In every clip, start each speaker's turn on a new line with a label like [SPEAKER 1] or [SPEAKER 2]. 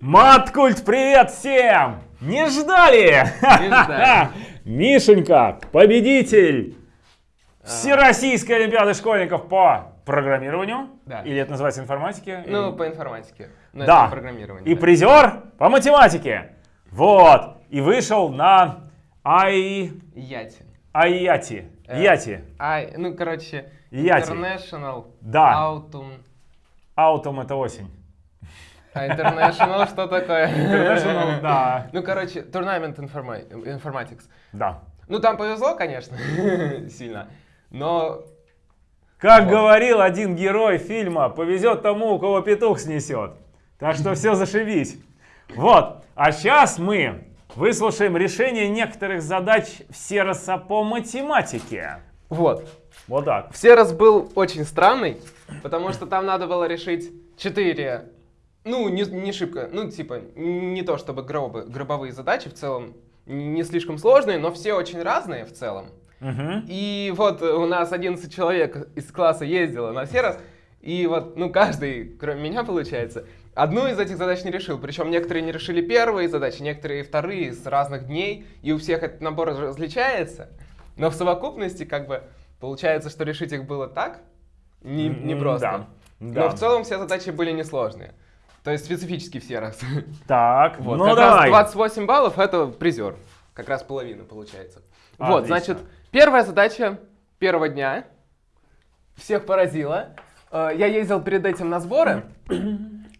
[SPEAKER 1] Маткульт, привет всем! Не ждали?
[SPEAKER 2] Не ждали.
[SPEAKER 1] Мишенька, победитель Всероссийской Олимпиады школьников по программированию.
[SPEAKER 2] Да.
[SPEAKER 1] Или это называется информатике?
[SPEAKER 2] Ну,
[SPEAKER 1] Или-
[SPEAKER 2] по информатике. Ну,
[SPEAKER 1] да.
[SPEAKER 2] программирование.
[SPEAKER 1] И
[SPEAKER 2] да.
[SPEAKER 1] призер по математике. Вот. И вышел на Ай...
[SPEAKER 2] Яти.
[SPEAKER 1] Айяти.
[SPEAKER 2] Э,
[SPEAKER 1] Яти.
[SPEAKER 2] Ай, ну, короче,
[SPEAKER 1] Яти.
[SPEAKER 2] International
[SPEAKER 1] Да.
[SPEAKER 2] Autumn.
[SPEAKER 1] Аутом это осень.
[SPEAKER 2] А International что такое?
[SPEAKER 1] International, да.
[SPEAKER 2] Ну, короче, Tournament Informa- Informatics.
[SPEAKER 1] Да.
[SPEAKER 2] Ну, там повезло, конечно, сильно. Но
[SPEAKER 1] Как
[SPEAKER 2] Вот.
[SPEAKER 1] говорил один герой фильма, повезет тому, у кого петух снесет. Так что все зашибись. Вот. А сейчас мы выслушаем решение некоторых задач Сероса по математике.
[SPEAKER 2] вот.
[SPEAKER 1] Вот так.
[SPEAKER 2] Все раз был очень странный, потому что там надо было решить 4, ну, не, не шибко, ну, типа, не то чтобы гробы, гробовые задачи в целом, не слишком сложные, но все очень разные в целом.
[SPEAKER 1] Мгм.
[SPEAKER 2] И вот у нас 11 человек из класса ездило на Серос, и вот, ну, каждый, кроме меня, получается, одну из этих задач не решил. Причем некоторые не решили первые задачи, некоторые вторые с разных дней, и у всех этот набор различается. Но в совокупности, как бы, получается, что решить их было так не,
[SPEAKER 1] М,
[SPEAKER 2] непросто.
[SPEAKER 1] да,
[SPEAKER 2] Но
[SPEAKER 1] да.
[SPEAKER 2] в целом все задачи были несложные. То есть специфически все раз.
[SPEAKER 1] Так,
[SPEAKER 2] Вот,
[SPEAKER 1] ну
[SPEAKER 2] как
[SPEAKER 1] давай.
[SPEAKER 2] раз 28 баллов это призер. Как раз половина получается. Вот,
[SPEAKER 1] Отлично.
[SPEAKER 2] значит, первая задача первого дня всех поразила. Э, Я ездил перед этим на сборы э,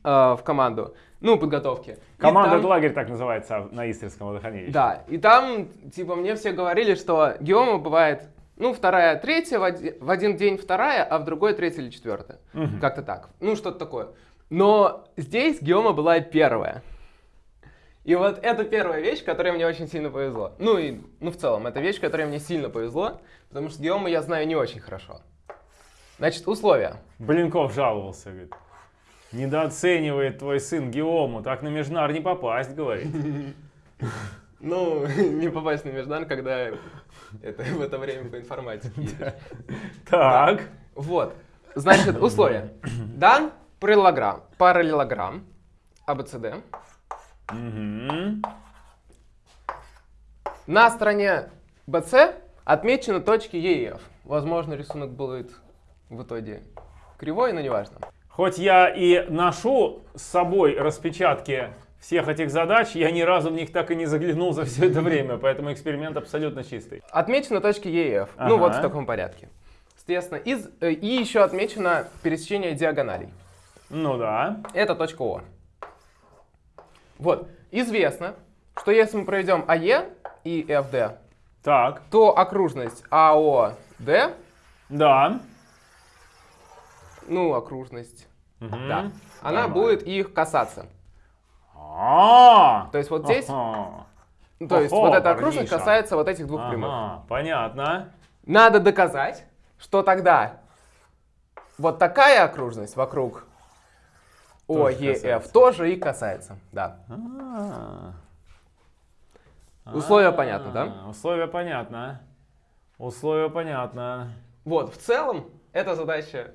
[SPEAKER 2] в команду, ну, подготовки.
[SPEAKER 1] Команда
[SPEAKER 2] там-
[SPEAKER 1] лагерь так называется на Истринском водохранилище.
[SPEAKER 2] Да, и там, типа, мне все говорили, что геома бывает, ну, вторая, третья, в оди- в один день вторая, а в другой третья или четвертая.
[SPEAKER 1] Мгм.
[SPEAKER 2] Как-то так. Ну, что-то такое. Но здесь геома была первая. И вот это первая вещь, которой мне очень сильно повезло. Ну и, ну в целом, это вещь, которой мне сильно повезло, потому что геому я знаю не очень хорошо. Значит, условия.
[SPEAKER 1] Блинков жаловался, говорит. Недооценивает твой сын Геому, так на Межнар не попасть, говорит.
[SPEAKER 2] Ну, не попасть на Междан, когда это в это время по информатике.
[SPEAKER 1] Так.
[SPEAKER 2] Вот. Значит, условия. Дан параллелограмм, параллелограмм ABCD.
[SPEAKER 1] Мгм.
[SPEAKER 2] На стороне BC отмечены точки E и F. Возможно, рисунок будет в итоге кривой, но неважно.
[SPEAKER 1] Хоть я и ношу с собой распечатки всех этих задач, я ни разу в них так и не заглянул за все это время, поэтому эксперимент абсолютно чистый.
[SPEAKER 2] Отмечены точки E и F. Ну вот в таком порядке. Соответственно, из, э, и еще отмечено пересечение диагоналей.
[SPEAKER 1] Ну да.
[SPEAKER 2] Это точка О. Вот. Известно, что если мы проведем АЕ и ФД,
[SPEAKER 1] Так.
[SPEAKER 2] то окружность АОД,
[SPEAKER 1] Да.
[SPEAKER 2] ну, окружность,
[SPEAKER 1] Мгм.
[SPEAKER 2] да, она
[SPEAKER 1] Нормально.
[SPEAKER 2] будет их касаться.
[SPEAKER 1] А.
[SPEAKER 2] То есть вот здесь,
[SPEAKER 1] Ага.
[SPEAKER 2] ну, то есть
[SPEAKER 1] Охо,
[SPEAKER 2] вот эта окружность
[SPEAKER 1] парниша.
[SPEAKER 2] касается вот этих двух прямых.
[SPEAKER 1] Ага, понятно.
[SPEAKER 2] Надо доказать, что тогда вот такая окружность вокруг ОЕФ тоже и касается. Да.
[SPEAKER 1] А.
[SPEAKER 2] Условия
[SPEAKER 1] А,
[SPEAKER 2] понятны, да?
[SPEAKER 1] Условия понятно. Условия понятно.
[SPEAKER 2] Вот, в целом, эта задача,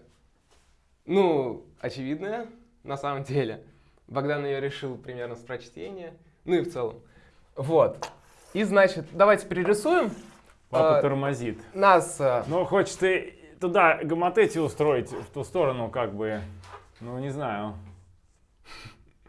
[SPEAKER 2] ну, очевидная на самом деле. Богдан ее решил примерно с прочтения. Ну и в целом. Вот. И значит, давайте перерисуем.
[SPEAKER 1] Папа
[SPEAKER 2] А,
[SPEAKER 1] тормозит.
[SPEAKER 2] Нас э,
[SPEAKER 1] Ну, хочешь ты туда гоматети устроить, в ту сторону, как бы, ну, не знаю.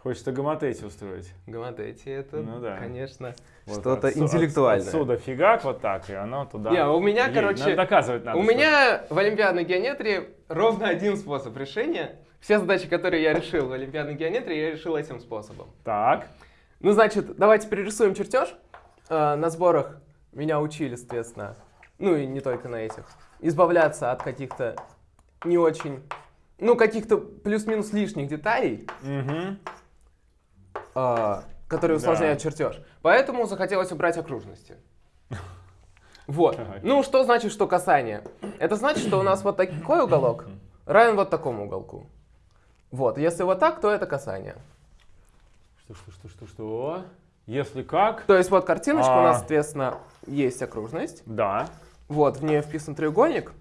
[SPEAKER 1] Хочется гоматети устроить.
[SPEAKER 2] Гаматети это,
[SPEAKER 1] Ну да.
[SPEAKER 2] конечно,
[SPEAKER 1] Вот
[SPEAKER 2] что-то
[SPEAKER 1] отсу-
[SPEAKER 2] интеллектуальное.
[SPEAKER 1] Отсюда фигак вот так, и оно туда.
[SPEAKER 2] Не, у меня,
[SPEAKER 1] едет.
[SPEAKER 2] короче,
[SPEAKER 1] Надо доказывать надо.
[SPEAKER 2] У
[SPEAKER 1] что-
[SPEAKER 2] меня в олимпиадной геометрии ровно один способ решения. Все задачи, которые я решил в олимпиадной геометрии, я решил этим способом.
[SPEAKER 1] Так.
[SPEAKER 2] Ну, значит, давайте перерисуем чертеж. Э, на сборах меня учили, соответственно, ну и не только на этих, избавляться от каких-то не очень, ну, каких-то плюс-минус лишних деталей,
[SPEAKER 1] Мгм.
[SPEAKER 2] Э, которые
[SPEAKER 1] Да.
[SPEAKER 2] усложняют чертеж. Поэтому захотелось убрать окружности. Вот. Ну, что значит, что касание? Это значит, что у нас вот такой уголок равен вот такому уголку. Вот. Если вот так, то это касание.
[SPEAKER 1] Что, что, что, что, что? Если как?
[SPEAKER 2] То есть вот картиночка у
[SPEAKER 1] А.
[SPEAKER 2] нас, соответственно, есть окружность.
[SPEAKER 1] Да.
[SPEAKER 2] Вот, в нее вписан треугольник.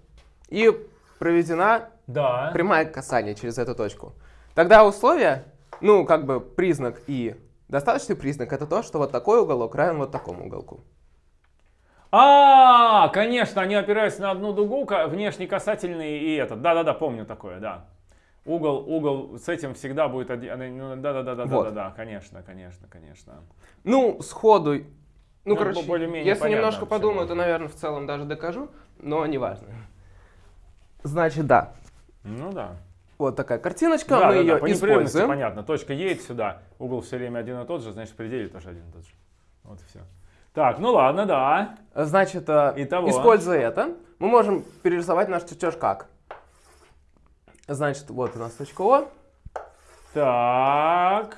[SPEAKER 2] И проведена
[SPEAKER 1] Да.
[SPEAKER 2] прямая касание через эту точку. Тогда условие Ну, как бы признак и достаточный признак это то, что вот такой уголок равен вот такому уголку.
[SPEAKER 1] А, конечно, они опираются на одну дугу, внешний касательный и этот. Да-да-да, помню такое, да. Угол, угол с этим всегда будет один. ну, Да-да-да,
[SPEAKER 2] Вот.
[SPEAKER 1] да-да-да, конечно, конечно, конечно.
[SPEAKER 2] Ну, сходу... Ну,
[SPEAKER 1] Ну,
[SPEAKER 2] короче,
[SPEAKER 1] более-менее
[SPEAKER 2] если немножко подумаю, то, наверное, в целом даже докажу, но неважно. Значит, да.
[SPEAKER 1] Ну да.
[SPEAKER 2] Вот такая картиночка,
[SPEAKER 1] да,
[SPEAKER 2] мы
[SPEAKER 1] да,
[SPEAKER 2] ее
[SPEAKER 1] да, по
[SPEAKER 2] используем.
[SPEAKER 1] понятно. Точка едет сюда, угол все время один и тот же, значит пределе тоже один и тот же. Вот и все. Так, ну ладно, да.
[SPEAKER 2] Значит, э,
[SPEAKER 1] Итого.
[SPEAKER 2] используя это, мы можем перерисовать наш чертеж как? Значит, вот у нас точка О.
[SPEAKER 1] Так,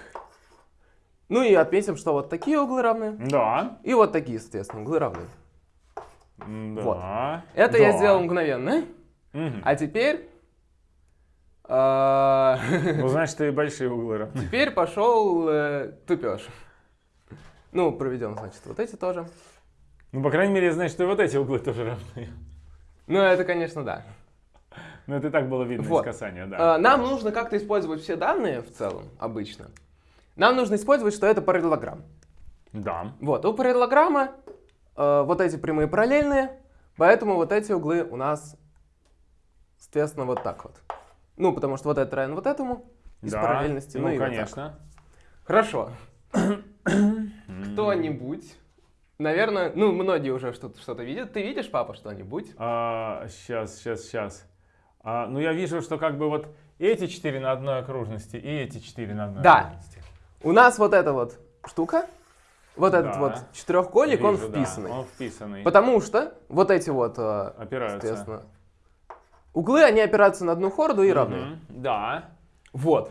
[SPEAKER 2] Ну и отметим, что вот такие углы равны.
[SPEAKER 1] да.
[SPEAKER 2] И вот такие, соответственно, углы равны.
[SPEAKER 1] Да.
[SPEAKER 2] Вот. Это я
[SPEAKER 1] да.
[SPEAKER 2] сделал мгновенно.
[SPEAKER 1] Мгм.
[SPEAKER 2] А теперь... э,
[SPEAKER 1] Ну, значит, и большие углы равны.
[SPEAKER 2] Теперь пошел э, тупеж. Ну, проведем, значит, вот эти тоже.
[SPEAKER 1] Ну, по крайней мере, значит, и вот эти углы тоже равны.
[SPEAKER 2] Ну, это, конечно, да.
[SPEAKER 1] Ну, это и так было видно
[SPEAKER 2] Вот.
[SPEAKER 1] из касания, да.
[SPEAKER 2] Э, Нам нужно как-то использовать все данные в целом, обычно. Нам нужно использовать, что это параллелограмм.
[SPEAKER 1] Да.
[SPEAKER 2] Вот, у параллелограмма э, вот эти прямые параллельные, поэтому вот эти углы у нас, соответственно, вот так вот. Ну, потому что вот это равен вот этому из
[SPEAKER 1] да.
[SPEAKER 2] параллельности.
[SPEAKER 1] Ну,
[SPEAKER 2] и вот так.
[SPEAKER 1] конечно.
[SPEAKER 2] Хорошо. Кто-нибудь, наверное, ну, многие уже что-то что видят. Ты видишь, папа, что-нибудь?
[SPEAKER 1] А, сейчас, сейчас, сейчас. А, ну, я вижу, что как бы вот эти четыре на одной окружности и эти четыре на одной
[SPEAKER 2] Да.
[SPEAKER 1] окружности.
[SPEAKER 2] У нас вот эта вот штука, вот этот
[SPEAKER 1] Да.
[SPEAKER 2] вот четырехугольник, он
[SPEAKER 1] Вижу, да,
[SPEAKER 2] вписанный.
[SPEAKER 1] он вписанный.
[SPEAKER 2] Потому что вот эти вот, э,
[SPEAKER 1] Опираются.
[SPEAKER 2] соответственно, углы, они опираются на одну хорду и равны.
[SPEAKER 1] Мгм, Да.
[SPEAKER 2] Вот.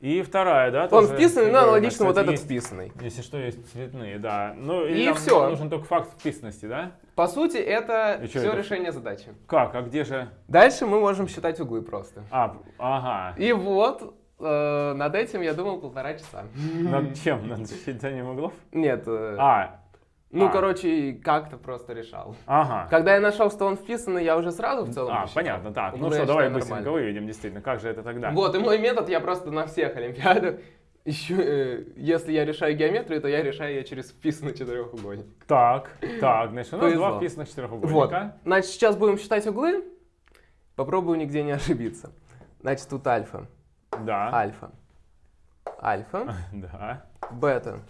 [SPEAKER 1] И вторая, да?
[SPEAKER 2] Он вписанный, но аналогично вот этот
[SPEAKER 1] есть-
[SPEAKER 2] вписанный.
[SPEAKER 1] Если что, есть цветные, да. Ну,
[SPEAKER 2] И всё.
[SPEAKER 1] нам нужен только факт вписанности, да?
[SPEAKER 2] По сути, это
[SPEAKER 1] И
[SPEAKER 2] все
[SPEAKER 1] это?
[SPEAKER 2] решение задачи.
[SPEAKER 1] Как? А где же?
[SPEAKER 2] Дальше мы можем считать углы просто.
[SPEAKER 1] А, ага.
[SPEAKER 2] И вот э, над этим я думал полтора часа.
[SPEAKER 1] Над чем? Над считанием углов?
[SPEAKER 2] Нет, э,
[SPEAKER 1] А,
[SPEAKER 2] ну,
[SPEAKER 1] а.
[SPEAKER 2] короче, как-то просто решал.
[SPEAKER 1] ага.
[SPEAKER 2] Когда я нашел, что он вписанный, я уже сразу в целом
[SPEAKER 1] А,
[SPEAKER 2] посчитал.
[SPEAKER 1] понятно, так. Ну
[SPEAKER 2] Углы
[SPEAKER 1] что, давай быстренько
[SPEAKER 2] нормально.
[SPEAKER 1] выведем, действительно. Как же это тогда?
[SPEAKER 2] Вот, и мой метод я просто на всех олимпиадах ищу, э, если я решаю геометрию, то я решаю ее через вписанный четырехугольник.
[SPEAKER 1] Так, так, значит, у нас
[SPEAKER 2] Повезло.
[SPEAKER 1] два вписанных
[SPEAKER 2] Вот.
[SPEAKER 1] четырехугольника.
[SPEAKER 2] Значит, сейчас будем считать углы. Попробую нигде не ошибиться. Значит, тут альфа,
[SPEAKER 1] Да.
[SPEAKER 2] альфа, альфа,
[SPEAKER 1] Да.
[SPEAKER 2] бета,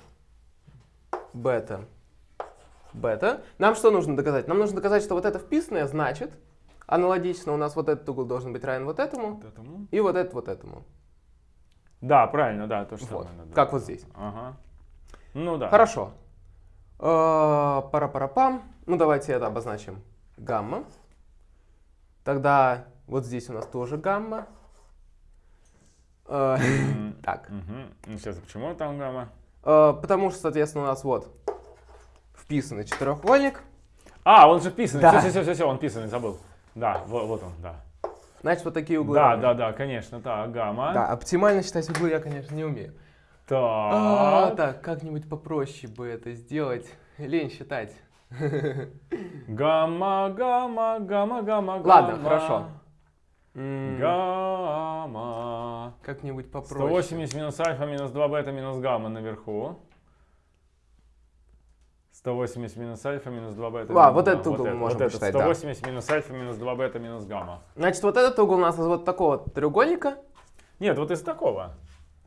[SPEAKER 2] бета, бета. Нам что нужно доказать? Нам нужно доказать, что вот это вписанное значит, аналогично у нас вот этот угол должен быть равен вот этому,
[SPEAKER 1] Вот этому.
[SPEAKER 2] и вот этот вот этому.
[SPEAKER 1] Да, правильно, да, то же
[SPEAKER 2] Вот,
[SPEAKER 1] самое. надо.
[SPEAKER 2] как вот здесь.
[SPEAKER 1] Ага. Ну да.
[SPEAKER 2] Хорошо. Э, Пара-пара-пам. Ну, давайте это обозначим гамма. Тогда вот здесь у нас тоже гамма. Э, Так.
[SPEAKER 1] Ну, сейчас, почему там гамма?
[SPEAKER 2] Э, Потому что, соответственно, у нас вот вписанный четырехугольник.
[SPEAKER 1] А, он же вписанный.
[SPEAKER 2] Да.
[SPEAKER 1] Все, все, все, все, он вписанный, забыл. Да, вот, вот он, да.
[SPEAKER 2] Значит, вот такие углы.
[SPEAKER 1] Да,
[SPEAKER 2] равны.
[SPEAKER 1] да, да, конечно, так, гамма.
[SPEAKER 2] Да, оптимально считать углы я, конечно, не умею.
[SPEAKER 1] Так.
[SPEAKER 2] А, Так, как-нибудь попроще бы это сделать. Лень считать.
[SPEAKER 1] Гамма, гамма, гамма, гамма,
[SPEAKER 2] Ладно,
[SPEAKER 1] гамма.
[SPEAKER 2] хорошо. М,
[SPEAKER 1] Гамма.
[SPEAKER 2] Как-нибудь попроще.
[SPEAKER 1] 180 минус альфа минус 2 бета минус гамма наверху. 180 минус альфа минус 2 бета.
[SPEAKER 2] А, вот этот угол
[SPEAKER 1] это,
[SPEAKER 2] можем
[SPEAKER 1] вот
[SPEAKER 2] посчитать, да.
[SPEAKER 1] 180 минус альфа минус 2 бета минус гамма.
[SPEAKER 2] Значит, вот этот угол у нас из вот такого треугольника.
[SPEAKER 1] Нет, вот из такого.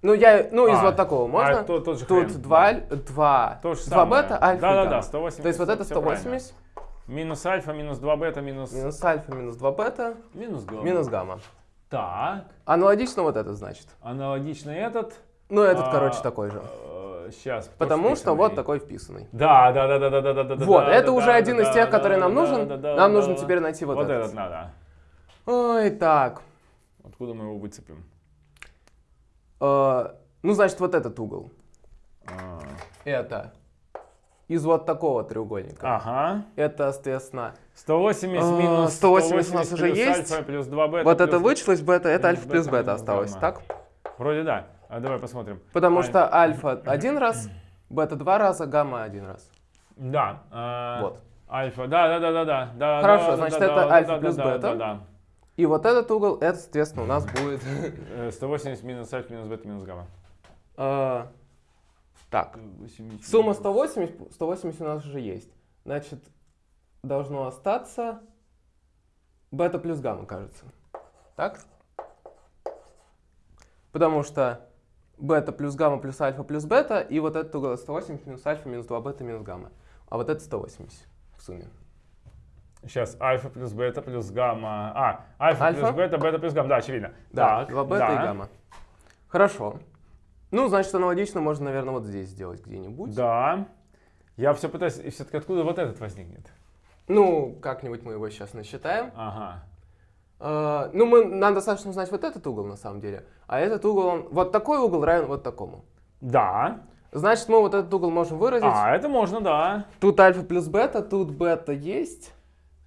[SPEAKER 2] Ну, я, ну, из
[SPEAKER 1] А,
[SPEAKER 2] вот такого можно.
[SPEAKER 1] а то- тот же
[SPEAKER 2] Тут
[SPEAKER 1] хрен,
[SPEAKER 2] 2,
[SPEAKER 1] да.
[SPEAKER 2] аль- 2,
[SPEAKER 1] То же
[SPEAKER 2] 2
[SPEAKER 1] самое.
[SPEAKER 2] бета, альфа
[SPEAKER 1] Да-да-да,
[SPEAKER 2] гамма.
[SPEAKER 1] 180.
[SPEAKER 2] То есть вот это
[SPEAKER 1] всё правильно.
[SPEAKER 2] 180,
[SPEAKER 1] Минус альфа, минус 2 бета, минус,
[SPEAKER 2] минус альфа, минус 2 бета,
[SPEAKER 1] минус гамма.
[SPEAKER 2] минус гамма.
[SPEAKER 1] Так,
[SPEAKER 2] Аналогично вот это значит.
[SPEAKER 1] аналогично этот.
[SPEAKER 2] Ну, этот,
[SPEAKER 1] А,
[SPEAKER 2] короче, такой же.
[SPEAKER 1] Сейчас.
[SPEAKER 2] Потому что вот такой вписанный.
[SPEAKER 1] Да, да, да, да, да, да, да, да.
[SPEAKER 2] Вот, это уже один из тех, который
[SPEAKER 1] да,
[SPEAKER 2] нам нужен. Нам нужно теперь найти вот
[SPEAKER 1] Вот
[SPEAKER 2] этот.
[SPEAKER 1] этот надо.
[SPEAKER 2] Ой, так.
[SPEAKER 1] Откуда мы его выцепим?
[SPEAKER 2] Э, Ну, значит, вот этот угол.
[SPEAKER 1] А,
[SPEAKER 2] Это из вот такого треугольника.
[SPEAKER 1] Ага.
[SPEAKER 2] Это, соответственно,
[SPEAKER 1] 180
[SPEAKER 2] А,
[SPEAKER 1] минус
[SPEAKER 2] 180 у нас уже есть.
[SPEAKER 1] альфа плюс 2 бета.
[SPEAKER 2] вот это вычислось бета, это альфа плюс
[SPEAKER 1] бета минус
[SPEAKER 2] осталось, так?
[SPEAKER 1] Вроде да. А давай посмотрим.
[SPEAKER 2] Потому
[SPEAKER 1] Аль-
[SPEAKER 2] что альфа один раз, бета два раза, гамма один раз.
[SPEAKER 1] Да. а,
[SPEAKER 2] Вот.
[SPEAKER 1] Альфа, да, да, да, да, да, да.
[SPEAKER 2] Хорошо,
[SPEAKER 1] да,
[SPEAKER 2] значит,
[SPEAKER 1] да,
[SPEAKER 2] это
[SPEAKER 1] да,
[SPEAKER 2] альфа
[SPEAKER 1] да,
[SPEAKER 2] плюс
[SPEAKER 1] да,
[SPEAKER 2] бета.
[SPEAKER 1] Да, да,
[SPEAKER 2] И вот этот угол, это, соответственно, у нас будет...
[SPEAKER 1] Э, 180 минус альфа минус бета минус гамма.
[SPEAKER 2] Э, так, сумма 180, 180 у нас уже есть. Значит, должно остаться бета плюс гамма, кажется. Так? Потому что бета плюс гамма плюс альфа плюс бета, и вот этот угол 180 минус альфа минус 2 бета минус гамма. А вот это 180 в сумме.
[SPEAKER 1] Сейчас альфа плюс бета плюс гамма. А, альфа,
[SPEAKER 2] Альфа?
[SPEAKER 1] плюс бета, бета плюс гамма. Да, очевидно.
[SPEAKER 2] Да,
[SPEAKER 1] Так,
[SPEAKER 2] 2 бета
[SPEAKER 1] да.
[SPEAKER 2] и гамма. Хорошо. Ну, значит, аналогично можно, наверное, вот здесь сделать где-нибудь.
[SPEAKER 1] Да. Я все пытаюсь, и все-таки откуда вот этот возникнет?
[SPEAKER 2] Ну, как-нибудь мы его сейчас насчитаем.
[SPEAKER 1] Ага.
[SPEAKER 2] Э, ну, мы, нам достаточно знать вот этот угол, на самом деле. А этот угол, он, вот такой угол равен вот такому.
[SPEAKER 1] Да.
[SPEAKER 2] Значит, мы вот этот угол можем выразить.
[SPEAKER 1] А, это можно, да.
[SPEAKER 2] Тут альфа плюс бета, тут бета есть.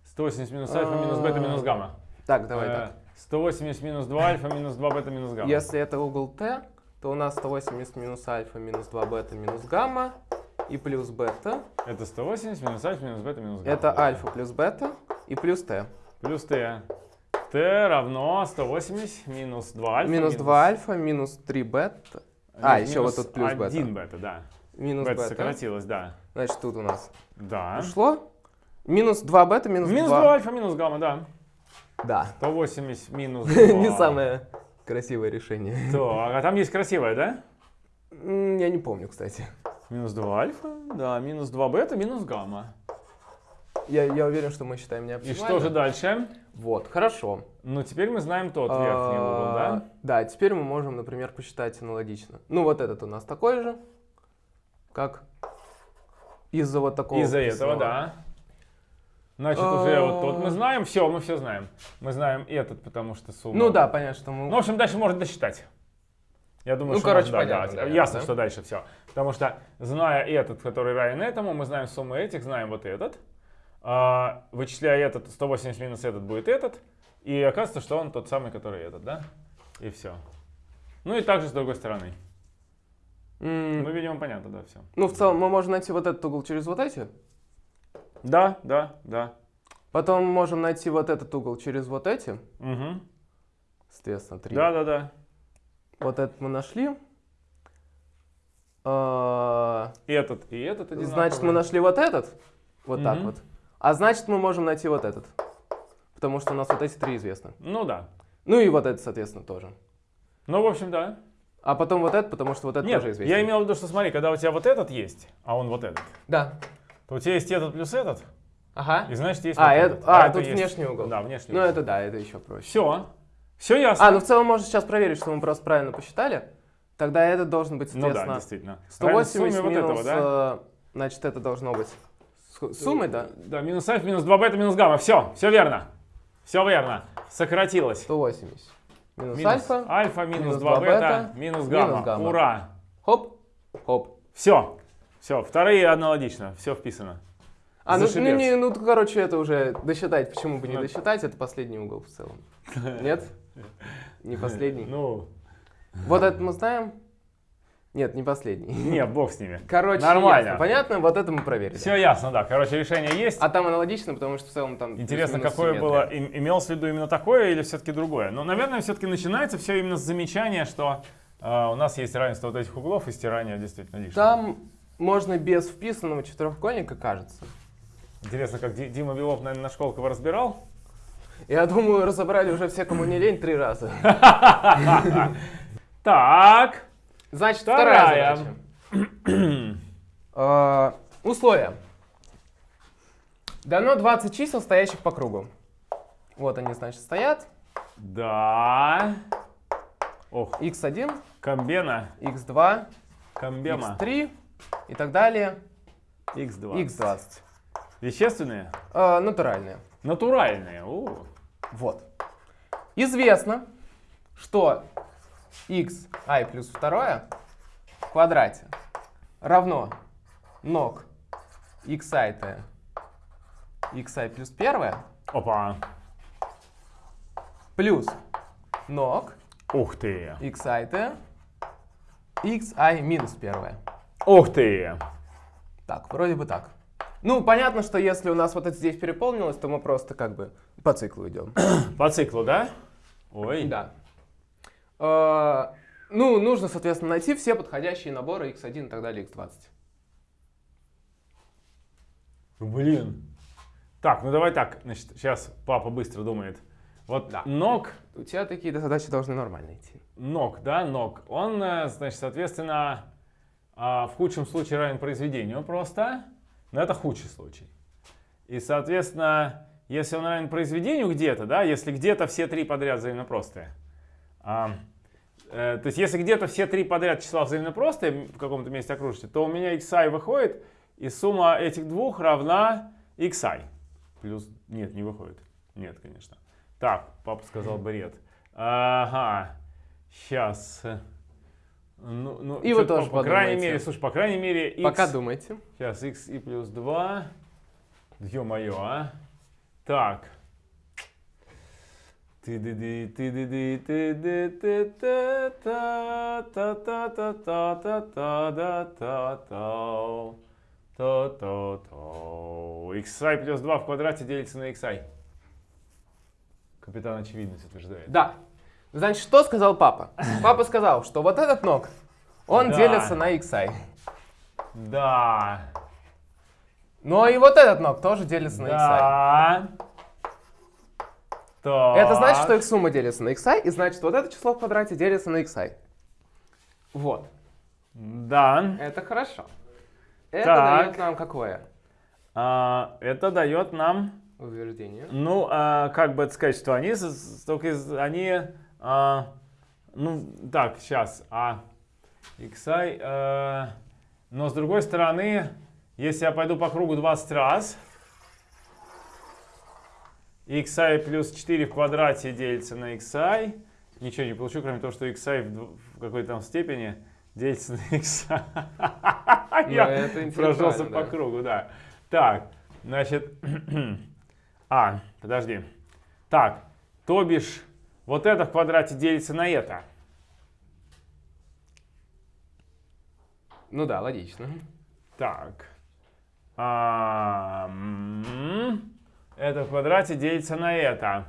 [SPEAKER 1] 180 минус альфа минус бета минус гамма.
[SPEAKER 2] Так, давай
[SPEAKER 1] Э,
[SPEAKER 2] так.
[SPEAKER 1] 180 минус 2 альфа минус 2 бета минус гамма.
[SPEAKER 2] Если это угол Т, то у нас 180 минус альфа минус 2 бета минус гамма и плюс бета.
[SPEAKER 1] Это 180 минус альфа минус бета минус гамма.
[SPEAKER 2] Это альфа плюс бета и плюс Т.
[SPEAKER 1] Плюс t. t равно 180 минус 2 альфа.
[SPEAKER 2] Минус 2 альфа минус 3 бета. А, еще вот тут плюс бета.
[SPEAKER 1] 1 бета, да.
[SPEAKER 2] Минус
[SPEAKER 1] бета
[SPEAKER 2] бета.
[SPEAKER 1] сократилось, да.
[SPEAKER 2] Значит, тут у нас
[SPEAKER 1] Да.
[SPEAKER 2] ушло. Минус 2 бета минус,
[SPEAKER 1] Минус
[SPEAKER 2] 2.
[SPEAKER 1] 2 альфа минус гамма, да.
[SPEAKER 2] Да.
[SPEAKER 1] 180 минус 2.
[SPEAKER 2] Не самое красивое решение.
[SPEAKER 1] Так, а там есть красивое, да?
[SPEAKER 2] Я не помню, кстати.
[SPEAKER 1] Минус 2 альфа, да, минус 2 бета, минус гамма.
[SPEAKER 2] Я, я уверен, что мы считаем
[SPEAKER 1] И
[SPEAKER 2] неоптимально.
[SPEAKER 1] что же дальше?
[SPEAKER 2] Вот, хорошо.
[SPEAKER 1] Ну, теперь мы знаем тот верхний угол,
[SPEAKER 2] А,
[SPEAKER 1] да?
[SPEAKER 2] Да, теперь мы можем, например, посчитать аналогично. Ну, вот этот у нас такой же, как из-за вот такого.
[SPEAKER 1] Из-за этого, да. Значит, уже вот тот мы
[SPEAKER 2] А.
[SPEAKER 1] знаем, все, мы все знаем. Мы знаем этот, потому что сумма.
[SPEAKER 2] Ну да, понятно, что мы...
[SPEAKER 1] Ну, в общем, дальше можно досчитать. Я думаю,
[SPEAKER 2] Ну,
[SPEAKER 1] что
[SPEAKER 2] короче,
[SPEAKER 1] можно, да,
[SPEAKER 2] понятно,
[SPEAKER 1] да,
[SPEAKER 2] наверное,
[SPEAKER 1] ясно,
[SPEAKER 2] да?
[SPEAKER 1] что дальше все. Потому что, зная этот, который равен этому, мы знаем сумму этих, знаем вот этот. А, вычисляя этот, 180 минус этот будет этот. И оказывается, что он тот самый, который этот, да? И все. Ну и также с другой стороны.
[SPEAKER 2] М,
[SPEAKER 1] Ну, видимо, понятно, да, все.
[SPEAKER 2] Ну, в целом, мы можем найти вот этот угол через вот эти.
[SPEAKER 1] Да, да, да.
[SPEAKER 2] Потом можем найти вот этот угол через вот эти.
[SPEAKER 1] Угу.
[SPEAKER 2] Соответственно, 3.
[SPEAKER 1] Да, да, да.
[SPEAKER 2] Вот этот мы нашли. А,
[SPEAKER 1] этот, и этот одинаковые.
[SPEAKER 2] Значит, мы нашли вот этот. Вот так
[SPEAKER 1] Мгм.
[SPEAKER 2] вот. А значит, мы можем найти вот этот. Потому что у нас вот эти три известны.
[SPEAKER 1] Ну да.
[SPEAKER 2] Ну и вот этот, соответственно, тоже.
[SPEAKER 1] Ну, в общем, да.
[SPEAKER 2] А потом вот этот, потому что вот этот
[SPEAKER 1] Нет,
[SPEAKER 2] тоже известен.
[SPEAKER 1] я имел в виду, что смотри, когда у тебя вот этот есть, а он вот этот,
[SPEAKER 2] Да.
[SPEAKER 1] то у тебя есть этот плюс этот,
[SPEAKER 2] Ага.
[SPEAKER 1] и значит есть
[SPEAKER 2] А,
[SPEAKER 1] вот
[SPEAKER 2] это-
[SPEAKER 1] этот.
[SPEAKER 2] а,
[SPEAKER 1] это
[SPEAKER 2] тут
[SPEAKER 1] есть-
[SPEAKER 2] внешний угол.
[SPEAKER 1] Да, внешний
[SPEAKER 2] Ну
[SPEAKER 1] угол.
[SPEAKER 2] это да, это еще проще.
[SPEAKER 1] Все. Все ясно.
[SPEAKER 2] А, ну в целом можно сейчас проверить, что мы просто правильно посчитали. Тогда этот должен быть,
[SPEAKER 1] Ну да,
[SPEAKER 2] соответственно,
[SPEAKER 1] действительно.
[SPEAKER 2] 180
[SPEAKER 1] Равен сумме
[SPEAKER 2] минус,
[SPEAKER 1] вот этого, да?
[SPEAKER 2] э, значит, это должно быть с- суммой, да?
[SPEAKER 1] Да, минус альфа, минус 2 бета, минус гамма. Все, все верно. Все верно. Сократилось.
[SPEAKER 2] 180. Минус,
[SPEAKER 1] Минус
[SPEAKER 2] альфа.
[SPEAKER 1] альфа, минус,
[SPEAKER 2] минус
[SPEAKER 1] 2
[SPEAKER 2] 2
[SPEAKER 1] бета,
[SPEAKER 2] бета,
[SPEAKER 1] минус
[SPEAKER 2] минус
[SPEAKER 1] гамма.
[SPEAKER 2] гамма.
[SPEAKER 1] Ура.
[SPEAKER 2] Хоп, хоп.
[SPEAKER 1] Все. Все, вторые аналогично. Все вписано.
[SPEAKER 2] А, ну, ну, не, ну, короче, это уже досчитать. Почему бы не
[SPEAKER 1] Ну.
[SPEAKER 2] досчитать? Это последний угол в целом. Нет? Не последний.
[SPEAKER 1] Ну,
[SPEAKER 2] Вот этот мы знаем? Нет, не последний.
[SPEAKER 1] не, бог с ними.
[SPEAKER 2] Короче,
[SPEAKER 1] Нормально.
[SPEAKER 2] ясно. Понятно? Вот это мы проверили.
[SPEAKER 1] Все ясно, да. Короче, решение есть.
[SPEAKER 2] А там аналогично, потому что в целом там
[SPEAKER 1] Интересно, какое
[SPEAKER 2] симметрия.
[SPEAKER 1] было, им- имелось в виду именно такое или все-таки другое? Ну, наверное, все-таки начинается все именно с замечания, что э, у нас есть равенство вот этих углов и стирание действительно лишнего.
[SPEAKER 2] Там можно без вписанного четырехугольника, кажется.
[SPEAKER 1] Интересно, как Ди- Дима Белов, наверное, на Школково разбирал?
[SPEAKER 2] Я думаю, разобрали уже все, кому не лень, три раза.
[SPEAKER 1] Так,
[SPEAKER 2] Значит,
[SPEAKER 1] Вторая.
[SPEAKER 2] вторая задача. Э, Условия. Дано 20 чисел, стоящих по кругу. Вот они, значит, стоят.
[SPEAKER 1] да. Ох,
[SPEAKER 2] x1,
[SPEAKER 1] комбена,
[SPEAKER 2] x2,
[SPEAKER 1] комбема,
[SPEAKER 2] x3 и так далее.
[SPEAKER 1] x2.
[SPEAKER 2] x20.
[SPEAKER 1] Вещественные?
[SPEAKER 2] Э, натуральные.
[SPEAKER 1] Натуральные. У.
[SPEAKER 2] Вот. Известно, что x i плюс второе в квадрате равно ног xi t xi плюс первое
[SPEAKER 1] Опа.
[SPEAKER 2] плюс ног
[SPEAKER 1] Ух ты.
[SPEAKER 2] xi t xi минус первое.
[SPEAKER 1] Ух ты.
[SPEAKER 2] Так, вроде бы так. Ну, понятно, что если у нас вот это здесь переполнилось, то мы просто как бы по циклу идем.
[SPEAKER 1] По циклу, да? Ой.
[SPEAKER 2] Да. Э, Ну, нужно, соответственно, найти все подходящие наборы x1 и так далее, x20.
[SPEAKER 1] Блин. Так, ну давай так, значит, сейчас папа быстро думает. Вот
[SPEAKER 2] Да.
[SPEAKER 1] ног,
[SPEAKER 2] У тебя такие задачи должны нормально идти.
[SPEAKER 1] ног, да, ног, он, э, значит, соответственно, а, в худшем случае равен произведению просто, но это худший случай. И, соответственно, если он равен произведению где-то, да, если где-то все три подряд взаимно простые, а, то есть если где-то все три подряд числа взаимно простые в каком-то месте окружите, то у меня xi выходит, и сумма этих двух равна xi. Плюс, нет, не выходит. Нет, конечно. Так, папа сказал бред. Ага, сейчас. Ну, ну,
[SPEAKER 2] И вы тоже
[SPEAKER 1] по, по крайней мере, слушай, по крайней мере, x...
[SPEAKER 2] Пока думайте.
[SPEAKER 1] Сейчас, x и плюс 2. Ё-моё, а. Так. Ты ды ды ты ды ды ты ды ты та та та та та та та та да та та та та та xi плюс 2 в квадрате делится на xi. Капитан очевидность утверждает.
[SPEAKER 2] Да. Значит, что сказал папа? Папа сказал, что вот этот ног, он
[SPEAKER 1] Да.
[SPEAKER 2] делится на xi.
[SPEAKER 1] Да.
[SPEAKER 2] Но и вот этот ног тоже делится на xi.
[SPEAKER 1] Так.
[SPEAKER 2] Это значит, что их сумма делится на xi, и значит, вот это число в квадрате делится на xi. Вот.
[SPEAKER 1] Да.
[SPEAKER 2] Это хорошо. Это
[SPEAKER 1] Так.
[SPEAKER 2] дает нам какое
[SPEAKER 1] А, это дает нам,
[SPEAKER 2] утверждение?
[SPEAKER 1] ну, а, как бы это сказать, что они, только они, а, ну, так, сейчас, а, xi, э, но с другой стороны, если я пойду по кругу 20 раз, xi плюс 4 в квадрате делится на xi, ничего не получу, кроме того, что xi в, какой-то там степени делится на xi.
[SPEAKER 2] Ну,
[SPEAKER 1] Я прошелся по кругу, да. Так, значит, а, подожди. Так, то бишь, вот это в квадрате делится на это.
[SPEAKER 2] Ну да, логично.
[SPEAKER 1] Так. А, м, это в квадрате делится на это.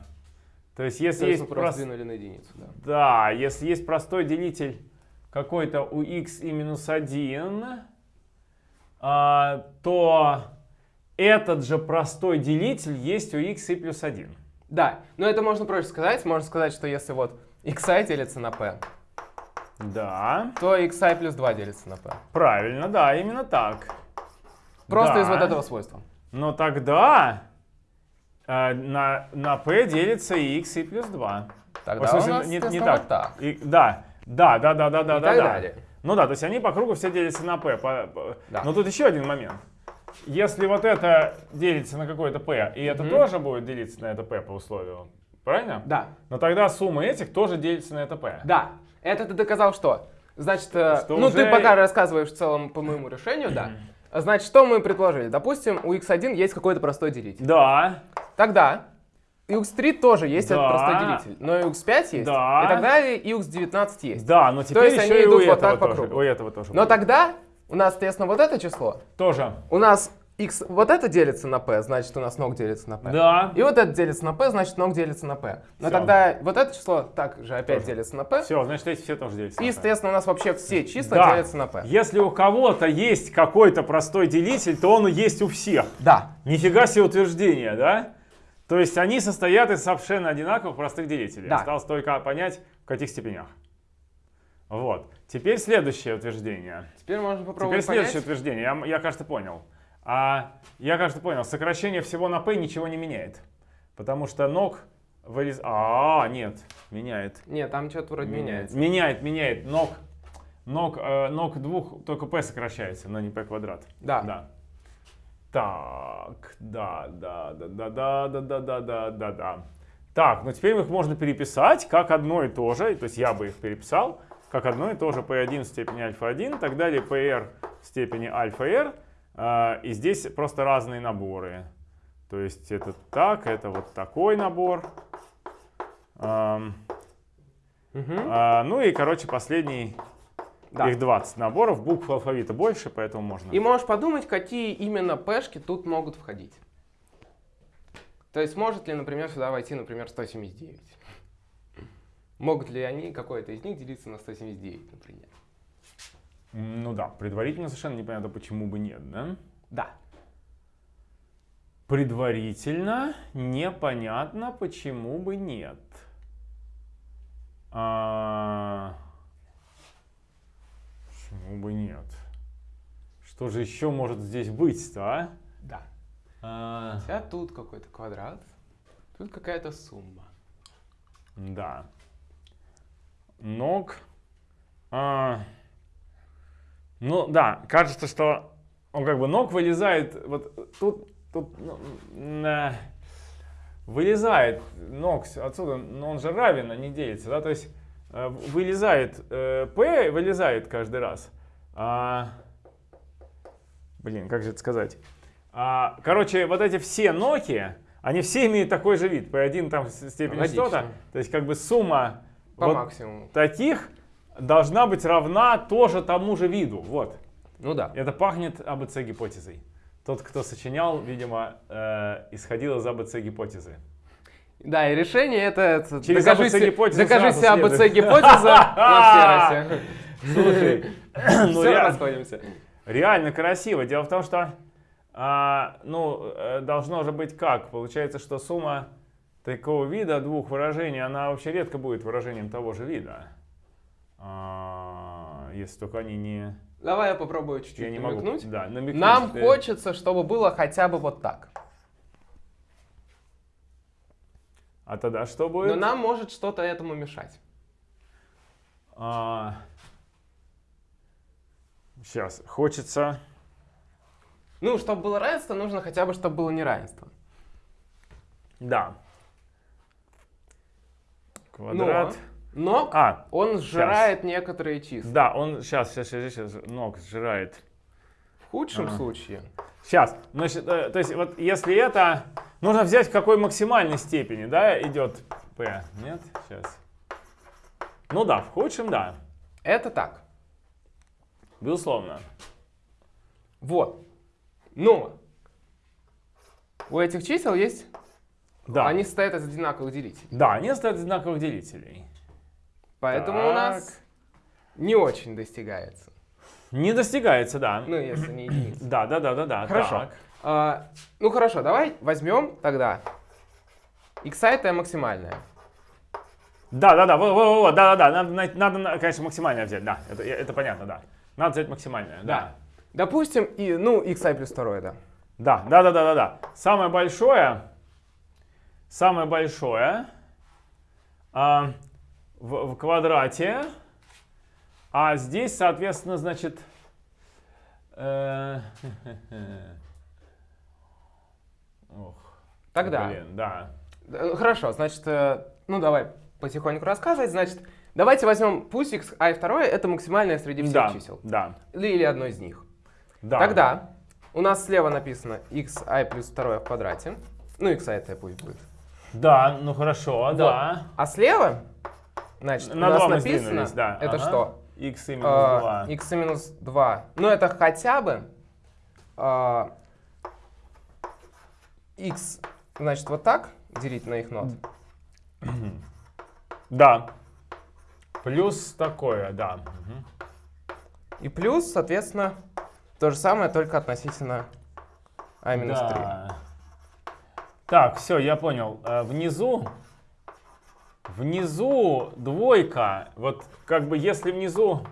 [SPEAKER 1] То есть, если
[SPEAKER 2] То есть
[SPEAKER 1] есть
[SPEAKER 2] мы просто
[SPEAKER 1] прос-
[SPEAKER 2] двинули на единицу, да.
[SPEAKER 1] Да, если есть простой делитель какой-то у x и минус 1, а, то этот же простой делитель есть у x и плюс 1.
[SPEAKER 2] Да, но это можно проще сказать. Можно сказать, что если вот xi делится на p,
[SPEAKER 1] Да,
[SPEAKER 2] то xi плюс 2 делится на p.
[SPEAKER 1] правильно, да, именно так.
[SPEAKER 2] Просто
[SPEAKER 1] Да.
[SPEAKER 2] из вот этого свойства.
[SPEAKER 1] Но тогда на, на p делится и x и плюс 2.
[SPEAKER 2] Тогда
[SPEAKER 1] В смысле,
[SPEAKER 2] у нас,
[SPEAKER 1] не, не так.
[SPEAKER 2] вот так.
[SPEAKER 1] И- да, да, да, да, да, да,
[SPEAKER 2] И
[SPEAKER 1] да. да.
[SPEAKER 2] далее.
[SPEAKER 1] Ну да, то есть они по кругу все делятся на p. по- по-
[SPEAKER 2] Да.
[SPEAKER 1] Но тут еще один момент. Если вот это делится на какое-то p, и это
[SPEAKER 2] Мгм.
[SPEAKER 1] тоже будет делиться на это p по условию, правильно?
[SPEAKER 2] Да,
[SPEAKER 1] Но тогда сумма этих тоже делится на это p.
[SPEAKER 2] да. Это ты доказал что? Значит, э,
[SPEAKER 1] Что
[SPEAKER 2] ну
[SPEAKER 1] уже-
[SPEAKER 2] ты пока рассказываешь в целом по моему решению, да. А Значит, что мы предположили? Допустим, у x1 есть какой-то простой делитель.
[SPEAKER 1] Да,
[SPEAKER 2] Тогда и x3 тоже есть
[SPEAKER 1] Да.
[SPEAKER 2] этот простой делитель. Но и x5 есть.
[SPEAKER 1] Да.
[SPEAKER 2] И так далее, и x19 есть.
[SPEAKER 1] да, но теперь
[SPEAKER 2] есть
[SPEAKER 1] еще
[SPEAKER 2] они
[SPEAKER 1] и
[SPEAKER 2] идут вот так по
[SPEAKER 1] тоже.
[SPEAKER 2] кругу.
[SPEAKER 1] У этого тоже.
[SPEAKER 2] Но
[SPEAKER 1] будет.
[SPEAKER 2] тогда у нас, соответственно, вот это число.
[SPEAKER 1] Тоже.
[SPEAKER 2] У нас x вот это делится на p, значит, у нас ног делится на p.
[SPEAKER 1] Да.
[SPEAKER 2] И вот это делится на p, значит, ног делится на p. Но
[SPEAKER 1] Всё.
[SPEAKER 2] тогда вот это число также опять
[SPEAKER 1] Тоже.
[SPEAKER 2] делится на p.
[SPEAKER 1] Все, значит, эти все тоже делятся.
[SPEAKER 2] И, соответственно, у нас вообще все числа
[SPEAKER 1] Да.
[SPEAKER 2] делятся на p.
[SPEAKER 1] Если у кого-то есть какой-то простой делитель, то он есть у всех.
[SPEAKER 2] Да.
[SPEAKER 1] Нифига себе утверждение, да? То есть они состоят из совершенно одинаковых простых делителей.
[SPEAKER 2] Да.
[SPEAKER 1] Осталось только понять, в каких степенях. Вот. Теперь следующее утверждение.
[SPEAKER 2] Теперь можно
[SPEAKER 1] Теперь
[SPEAKER 2] попробовать
[SPEAKER 1] следующее
[SPEAKER 2] понять.
[SPEAKER 1] утверждение. Я, я, кажется, понял. А, я, кажется, понял. Сокращение всего на p ничего не меняет. Потому что ног вырез... А, нет, меняет.
[SPEAKER 2] Нет, там что-то вроде меняется.
[SPEAKER 1] Меняет, меняет. Ног, ног, э, ног двух, только p сокращается, но не p квадрат.
[SPEAKER 2] Да.
[SPEAKER 1] Да. Так, да, да, да, да, да, да, да, да, да, да, да. Так, ну теперь их можно переписать как одно и то же, то есть я бы их переписал, как одно и то же p1 в степени альфа-1, так далее pr в степени альфа-r, а, и здесь просто разные наборы. То есть это так, это вот такой набор. Ам,
[SPEAKER 2] Мгм.
[SPEAKER 1] а, ну и, короче, последний,
[SPEAKER 2] Да.
[SPEAKER 1] их 20 наборов, букв алфавита больше, поэтому можно.
[SPEAKER 2] И можешь подумать, какие именно пешки тут могут входить. То есть может ли, например, сюда войти, например, 179? Могут ли они, какой-то из них, делиться на 179, например?
[SPEAKER 1] Ну да, предварительно совершенно непонятно, почему бы нет, да?
[SPEAKER 2] Да.
[SPEAKER 1] Предварительно непонятно, почему бы нет. А, Почему бы нет? Что же еще может здесь быть-то, а?
[SPEAKER 2] Да.
[SPEAKER 1] А,
[SPEAKER 2] Хотя тут какой-то квадрат, тут какая-то сумма.
[SPEAKER 1] Да. Ног. А, ну да, кажется, что он как бы ног вылезает. Вот тут, тут ну, э, вылезает ног отсюда, но он же равен, а не делится, да? То есть э, вылезает э, p, вылезает каждый раз. А, блин, как же это сказать? А, короче, вот эти все ноки, они все имеют такой же вид. P1 там с- степень
[SPEAKER 2] Логично.
[SPEAKER 1] что-то. То есть как бы сумма
[SPEAKER 2] По
[SPEAKER 1] вот
[SPEAKER 2] максимуму.
[SPEAKER 1] таких должна быть равна тоже тому же виду. Вот.
[SPEAKER 2] Ну да.
[SPEAKER 1] Это пахнет АБЦ-гипотезой. Тот, кто сочинял, видимо, э, исходил из АБЦ-гипотезы.
[SPEAKER 2] Да, и решение это...
[SPEAKER 1] Через
[SPEAKER 2] докажи
[SPEAKER 1] ABC
[SPEAKER 2] се-
[SPEAKER 1] гипотезу
[SPEAKER 2] Докажи
[SPEAKER 1] сразу
[SPEAKER 2] себе АБЦ
[SPEAKER 1] следует.
[SPEAKER 2] гипотеза на все
[SPEAKER 1] Слушай, ну
[SPEAKER 2] Все, расходимся.
[SPEAKER 1] реально красиво. Дело в том, что а, ну, э, должно же быть как? Получается, что сумма такого вида двух выражений, она вообще редко будет выражением того же вида. А, если только они не...
[SPEAKER 2] Давай я попробую чуть-чуть
[SPEAKER 1] Я не могу.
[SPEAKER 2] намекнуть.
[SPEAKER 1] Да, намекнуть.
[SPEAKER 2] Нам
[SPEAKER 1] Ты-
[SPEAKER 2] хочется, чтобы было хотя бы вот так.
[SPEAKER 1] А тогда что будет?
[SPEAKER 2] Но нам может что-то этому мешать.
[SPEAKER 1] Сейчас. Хочется...
[SPEAKER 2] Ну, чтобы было равенство, нужно хотя бы, чтобы было неравенство.
[SPEAKER 1] Да. Квадрат.
[SPEAKER 2] Но
[SPEAKER 1] А,
[SPEAKER 2] он сжирает некоторые числа.
[SPEAKER 1] да, он сейчас, сейчас, сейчас, сейчас, ног сжирает.
[SPEAKER 2] В худшем
[SPEAKER 1] Ага.
[SPEAKER 2] случае.
[SPEAKER 1] Сейчас, значит, э, то есть вот если это, нужно взять в какой максимальной степени, да, идет p, нет? Сейчас. Ну да, в худшем, да,
[SPEAKER 2] Это так.
[SPEAKER 1] Безусловно.
[SPEAKER 2] Вот. Но у этих чисел есть...
[SPEAKER 1] Да,
[SPEAKER 2] Они состоят из одинаковых делителей.
[SPEAKER 1] да, они стоят одинаковых делителей.
[SPEAKER 2] Поэтому у
[SPEAKER 1] Так.
[SPEAKER 2] нас не очень достигается.
[SPEAKER 1] Не достигается, да.
[SPEAKER 2] Ну, если не единица.
[SPEAKER 1] Да, да, да, да, да.
[SPEAKER 2] Хорошо. А, ну хорошо, давай возьмем тогда. X это максимальная.
[SPEAKER 1] Да, да, да, вот, вот, вот, да, да, да, надо, надо, на- конечно, максимальное взять, да, это, это понятно, да. Надо взять максимальное, да.
[SPEAKER 2] Допустим, и, ну, xi плюс второе, да.
[SPEAKER 1] Да, да, да, да, да, да. Самое большое, самое большое а, в, в квадрате, а здесь, соответственно, значит, э, ох,
[SPEAKER 2] Тогда.
[SPEAKER 1] блин, да.
[SPEAKER 2] Э, Хорошо, значит, э, ну давай потихоньку рассказывать. Значит, давайте возьмем, пусть xi второе это максимальное среди всех
[SPEAKER 1] да,
[SPEAKER 2] чисел.
[SPEAKER 1] да,
[SPEAKER 2] Или, или одно из них.
[SPEAKER 1] да.
[SPEAKER 2] Тогда у нас слева написано xi плюс второе в квадрате. Ну, xi это пусть будет.
[SPEAKER 1] Да, ну хорошо, да.
[SPEAKER 2] А слева, значит,
[SPEAKER 1] На
[SPEAKER 2] у нас написано,
[SPEAKER 1] да.
[SPEAKER 2] это
[SPEAKER 1] ага.
[SPEAKER 2] что?
[SPEAKER 1] x и минус
[SPEAKER 2] А,
[SPEAKER 1] 2.
[SPEAKER 2] x минус 2. Ну, это хотя бы а, x, значит, вот так делить на их нот.
[SPEAKER 1] Да. Плюс такое, да.
[SPEAKER 2] И плюс, соответственно, то же самое, только относительно а минус 3.
[SPEAKER 1] Да. Так, все, я понял. Э, Внизу, внизу двойка. Вот как бы если внизу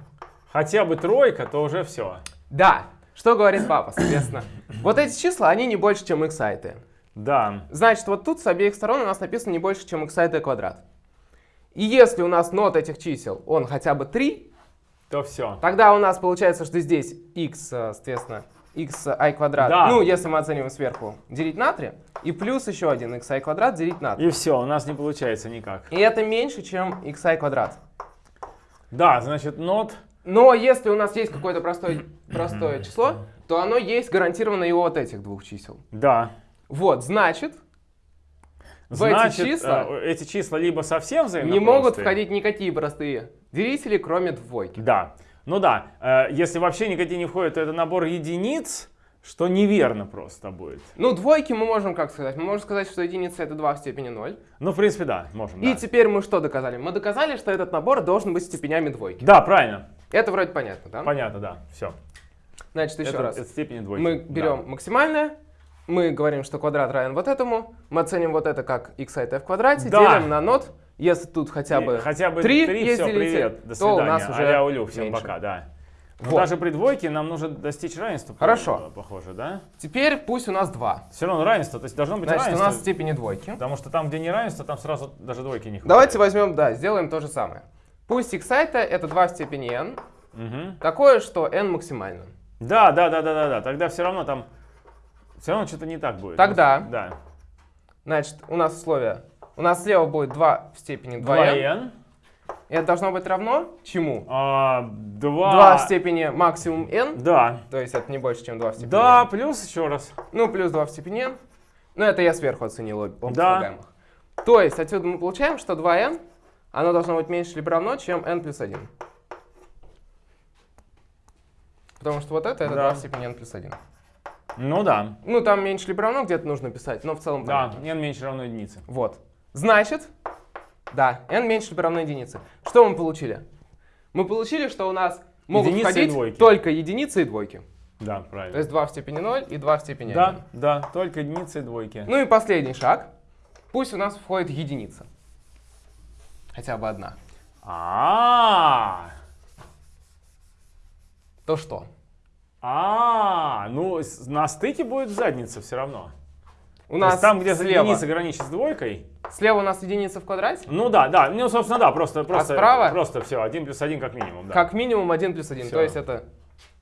[SPEAKER 1] хотя бы тройка, то уже все.
[SPEAKER 2] Да, что говорит папа, соответственно. Вот эти числа, они не больше, чем x t.
[SPEAKER 1] Да.
[SPEAKER 2] Значит, вот тут с обеих сторон у нас написано не больше, чем x t квадрат. И если у нас нот этих чисел, он хотя бы 3,
[SPEAKER 1] То все.
[SPEAKER 2] тогда у нас получается, что здесь x, соответственно, xi квадрат,
[SPEAKER 1] Да.
[SPEAKER 2] ну, если мы оцениваем сверху, делить на 3, и плюс еще один xi квадрат делить на 3.
[SPEAKER 1] И все, у нас не получается никак.
[SPEAKER 2] И это меньше, чем xi квадрат.
[SPEAKER 1] Да, значит, нот.
[SPEAKER 2] Но если у нас есть какое-то простое, простое число, то оно есть гарантированно и у вот этих двух чисел.
[SPEAKER 1] Да.
[SPEAKER 2] Вот, значит, В эти
[SPEAKER 1] Значит,
[SPEAKER 2] числа
[SPEAKER 1] э, эти числа либо совсем взаимно
[SPEAKER 2] не могут входить никакие простые делители, кроме двойки.
[SPEAKER 1] Да. Ну да, э, если вообще никакие не входят, то это набор единиц, что неверно просто будет.
[SPEAKER 2] Ну, двойки мы можем как сказать? Мы можем сказать, что единица это 2 в степени 0.
[SPEAKER 1] Ну, в принципе, да, можем.
[SPEAKER 2] И
[SPEAKER 1] да.
[SPEAKER 2] теперь мы что доказали? Мы доказали, что этот набор должен быть степенями двойки.
[SPEAKER 1] Да, правильно.
[SPEAKER 2] Это вроде понятно, да?
[SPEAKER 1] Понятно, да. Все.
[SPEAKER 2] Значит, еще
[SPEAKER 1] это,
[SPEAKER 2] раз.
[SPEAKER 1] это степени двойки.
[SPEAKER 2] Мы
[SPEAKER 1] Да.
[SPEAKER 2] берем максимальное, мы говорим, что квадрат равен вот этому, мы оценим вот это как x от f в квадрате,
[SPEAKER 1] Да.
[SPEAKER 2] делим на нот, если тут хотя
[SPEAKER 1] И
[SPEAKER 2] бы,
[SPEAKER 1] хотя бы
[SPEAKER 2] три
[SPEAKER 1] три,
[SPEAKER 2] есть
[SPEAKER 1] все, привет, до
[SPEAKER 2] то у нас уже
[SPEAKER 1] а улю, всем
[SPEAKER 2] меньше.
[SPEAKER 1] пока, да. Но
[SPEAKER 2] Вот.
[SPEAKER 1] даже при двойке нам нужно достичь равенства.
[SPEAKER 2] Хорошо.
[SPEAKER 1] по- Похоже, да?
[SPEAKER 2] Теперь пусть у нас 2.
[SPEAKER 1] Все равно равенство, то есть должно быть
[SPEAKER 2] Значит, у
[SPEAKER 1] равенство.
[SPEAKER 2] нас степени двойки.
[SPEAKER 1] Потому что там, где не равенство, там сразу даже двойки не хватает.
[SPEAKER 2] Давайте возьмем, да, сделаем то же самое. Пусть x это это 2 в степени n,
[SPEAKER 1] Мгм.
[SPEAKER 2] такое, что n максимально.
[SPEAKER 1] Да, да, да, да, да, да. Тогда все равно там. Все равно что-то не так будет.
[SPEAKER 2] Тогда.
[SPEAKER 1] Да.
[SPEAKER 2] Значит, у нас условие. У нас слева будет 2 в степени 2n.
[SPEAKER 1] 2n.
[SPEAKER 2] И это должно быть равно чему?
[SPEAKER 1] А, 2...
[SPEAKER 2] 2 в степени максимум n,
[SPEAKER 1] Да.
[SPEAKER 2] то есть это не больше, чем 2 в степени
[SPEAKER 1] Да,
[SPEAKER 2] n.
[SPEAKER 1] плюс еще раз.
[SPEAKER 2] Ну, плюс 2 в степени n. Ну, это я сверху оценил об об
[SPEAKER 1] Да.
[SPEAKER 2] слагаемых. То есть отсюда мы получаем, что 2n, оно должно быть меньше либо равно, чем n плюс 1. Потому что вот это, это
[SPEAKER 1] Да.
[SPEAKER 2] 2 в степени n плюс 1.
[SPEAKER 1] Ну да.
[SPEAKER 2] Ну, там меньше либо равно где-то нужно писать, но в целом
[SPEAKER 1] Да,
[SPEAKER 2] понятно.
[SPEAKER 1] n меньше равно единице.
[SPEAKER 2] Вот. Значит, да, n меньше либо равно единице. Что мы получили? Мы получили, что у нас могут
[SPEAKER 1] Единицы
[SPEAKER 2] входить
[SPEAKER 1] двойки.
[SPEAKER 2] только единицы и двойки.
[SPEAKER 1] Да,
[SPEAKER 2] То
[SPEAKER 1] правильно.
[SPEAKER 2] есть 2 в степени 0 и 2 в степени 1.
[SPEAKER 1] Да, да, только единицы и двойки.
[SPEAKER 2] Ну и последний шаг. Пусть у нас входит единица. Хотя бы одна.
[SPEAKER 1] А,
[SPEAKER 2] То что?
[SPEAKER 1] А, ну на стыке будет задница все равно.
[SPEAKER 2] У нас
[SPEAKER 1] есть там, где
[SPEAKER 2] слева,
[SPEAKER 1] единица граничит с двойкой.
[SPEAKER 2] слева у нас единица в квадрате.
[SPEAKER 1] Ну да, да, ну собственно да, просто просто
[SPEAKER 2] А справа?
[SPEAKER 1] просто все, один плюс один как минимум, да.
[SPEAKER 2] Как минимум 1 плюс 1.
[SPEAKER 1] Всё.
[SPEAKER 2] То есть это...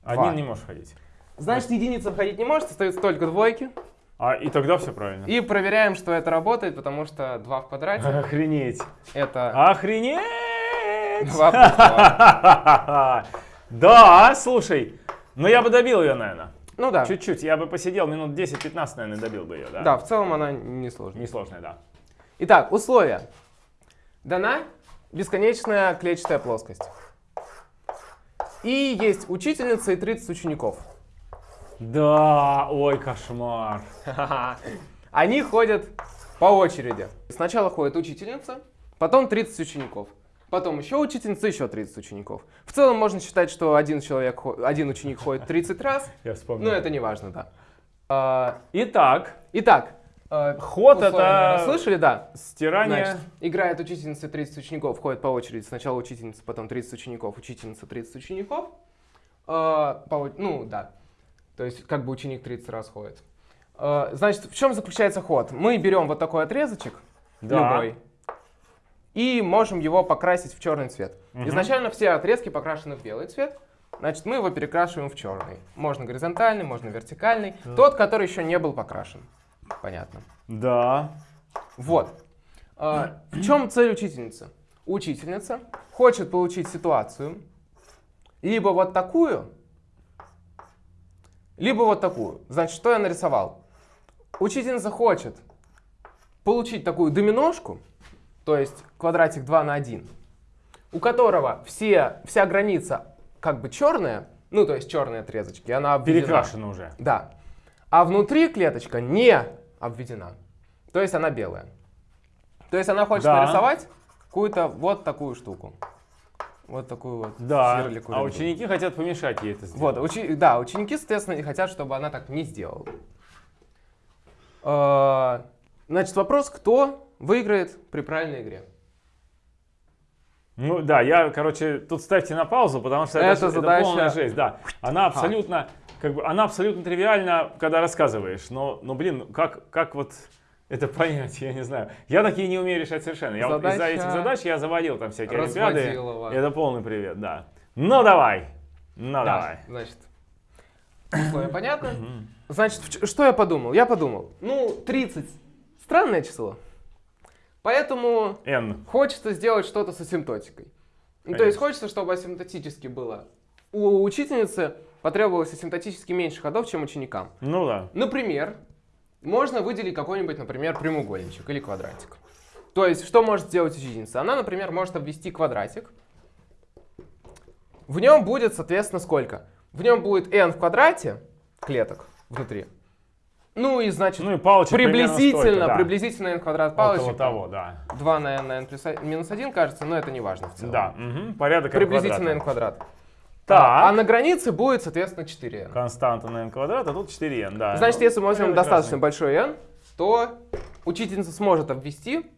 [SPEAKER 1] Один
[SPEAKER 2] два.
[SPEAKER 1] не можешь ходить.
[SPEAKER 2] Значит, единица входить не может, остаются только двойки.
[SPEAKER 1] А и тогда все правильно.
[SPEAKER 2] И проверяем, что это работает, потому что 2 в квадрате
[SPEAKER 1] Охренеть.
[SPEAKER 2] это
[SPEAKER 1] Охренеть!
[SPEAKER 2] 2 плюс 2.
[SPEAKER 1] Да, слушай, ну я бы добил ее, наверное.
[SPEAKER 2] Ну да.
[SPEAKER 1] Чуть-чуть, я бы посидел минут 10-15, наверное, добил бы ее, да?
[SPEAKER 2] Да, в целом она несложная.
[SPEAKER 1] Несложная, да.
[SPEAKER 2] Итак, условия. Дана бесконечная клетчатая плоскость. И есть учительница и 30 учеников.
[SPEAKER 1] Да, ой, кошмар.
[SPEAKER 2] Они ходят по очереди. Сначала ходит учительница, потом 30 учеников. Потом еще учительница, еще 30 учеников. В целом можно считать, что один, человек, один ученик ходит 30 раз,
[SPEAKER 1] Я вспомнил.
[SPEAKER 2] но это не важно, да. А,
[SPEAKER 1] Итак,
[SPEAKER 2] Итак, э,
[SPEAKER 1] Ход это-
[SPEAKER 2] слышали, да?
[SPEAKER 1] стирание...
[SPEAKER 2] Значит, играет учительница 30 учеников, ходит по очереди. Сначала учительница, потом 30 учеников, учительница 30 учеников. По о- ну, да. То есть, как бы ученик 30 раз ходит. Э, значит, в чем заключается ход? Мы берем вот такой отрезочек,
[SPEAKER 1] Да.
[SPEAKER 2] любой, и можем его покрасить в черный цвет.
[SPEAKER 1] Мгм.
[SPEAKER 2] Изначально все отрезки покрашены в белый цвет. Значит, мы его перекрашиваем в черный. Можно горизонтальный, можно вертикальный. Тот, который еще не был покрашен. Понятно.
[SPEAKER 1] Да.
[SPEAKER 2] Вот. А, В чем цель учительницы? Учительница хочет получить ситуацию либо вот такую, либо вот такую. Значит, что я нарисовал? Учительница хочет получить такую доминошку, то есть квадратик 2 на 1, у которого все, вся граница как бы черная, ну то есть черные отрезочки, она обведена.
[SPEAKER 1] Перекрашено уже.
[SPEAKER 2] Да. А внутри клеточка не обведена. То есть она белая. То есть она хочет
[SPEAKER 1] Да.
[SPEAKER 2] нарисовать какую-то вот такую штуку. Вот такую вот
[SPEAKER 1] Да.
[SPEAKER 2] сверлику
[SPEAKER 1] А ученики хотят помешать ей это сделать.
[SPEAKER 2] Вот, учи- да, ученики, соответственно, не хотят, чтобы она так не сделала. Э, Значит, вопрос, кто выиграет при правильной игре?
[SPEAKER 1] Ну да, я, короче, тут ставьте на паузу, потому что это,
[SPEAKER 2] Это задача-
[SPEAKER 1] полная жесть, да. Она абсолютно, как бы, она абсолютно тривиальна, когда рассказываешь, но, но блин, как, как вот это понять, я не знаю. Я такие не умею решать совершенно. Я вот из-за
[SPEAKER 2] Задача
[SPEAKER 1] этих задач я заводил там всякие олимпиады.
[SPEAKER 2] Разводилова.
[SPEAKER 1] Это полный привет, да. Ну давай, ну
[SPEAKER 2] Да,
[SPEAKER 1] давай.
[SPEAKER 2] значит, условия понятно? Значит, что я подумал? Я подумал, ну, 30 странное число. Поэтому
[SPEAKER 1] N.
[SPEAKER 2] хочется сделать что-то с асимптотикой. Ну, то есть хочется, чтобы асимптотически было. У учительницы потребовалось асимптотически меньше ходов, чем ученикам.
[SPEAKER 1] Ну да.
[SPEAKER 2] Например, можно выделить какой-нибудь, например, прямоугольничек или квадратик. То есть, что может сделать учительница? Она, например, может обвести квадратик. В нем будет, соответственно, сколько? В нем будет n в квадрате клеток. внутри. Ну и значит,
[SPEAKER 1] Ну и палочек
[SPEAKER 2] приблизительно,
[SPEAKER 1] столько, да.
[SPEAKER 2] приблизительно n квадрат
[SPEAKER 1] Около
[SPEAKER 2] палочек.
[SPEAKER 1] того, да.
[SPEAKER 2] 2 на n на n плюс 1, минус 1 кажется, но это не важно в целом.
[SPEAKER 1] Да, мгм, порядок n
[SPEAKER 2] Приблизительно n квадрат.
[SPEAKER 1] Так.
[SPEAKER 2] А, а на границе будет, соответственно, 4n.
[SPEAKER 1] Константа на n квадрат, а тут 4n, да.
[SPEAKER 2] Значит,
[SPEAKER 1] Ну,
[SPEAKER 2] если мы возьмем достаточно большой n, то учительница сможет обвести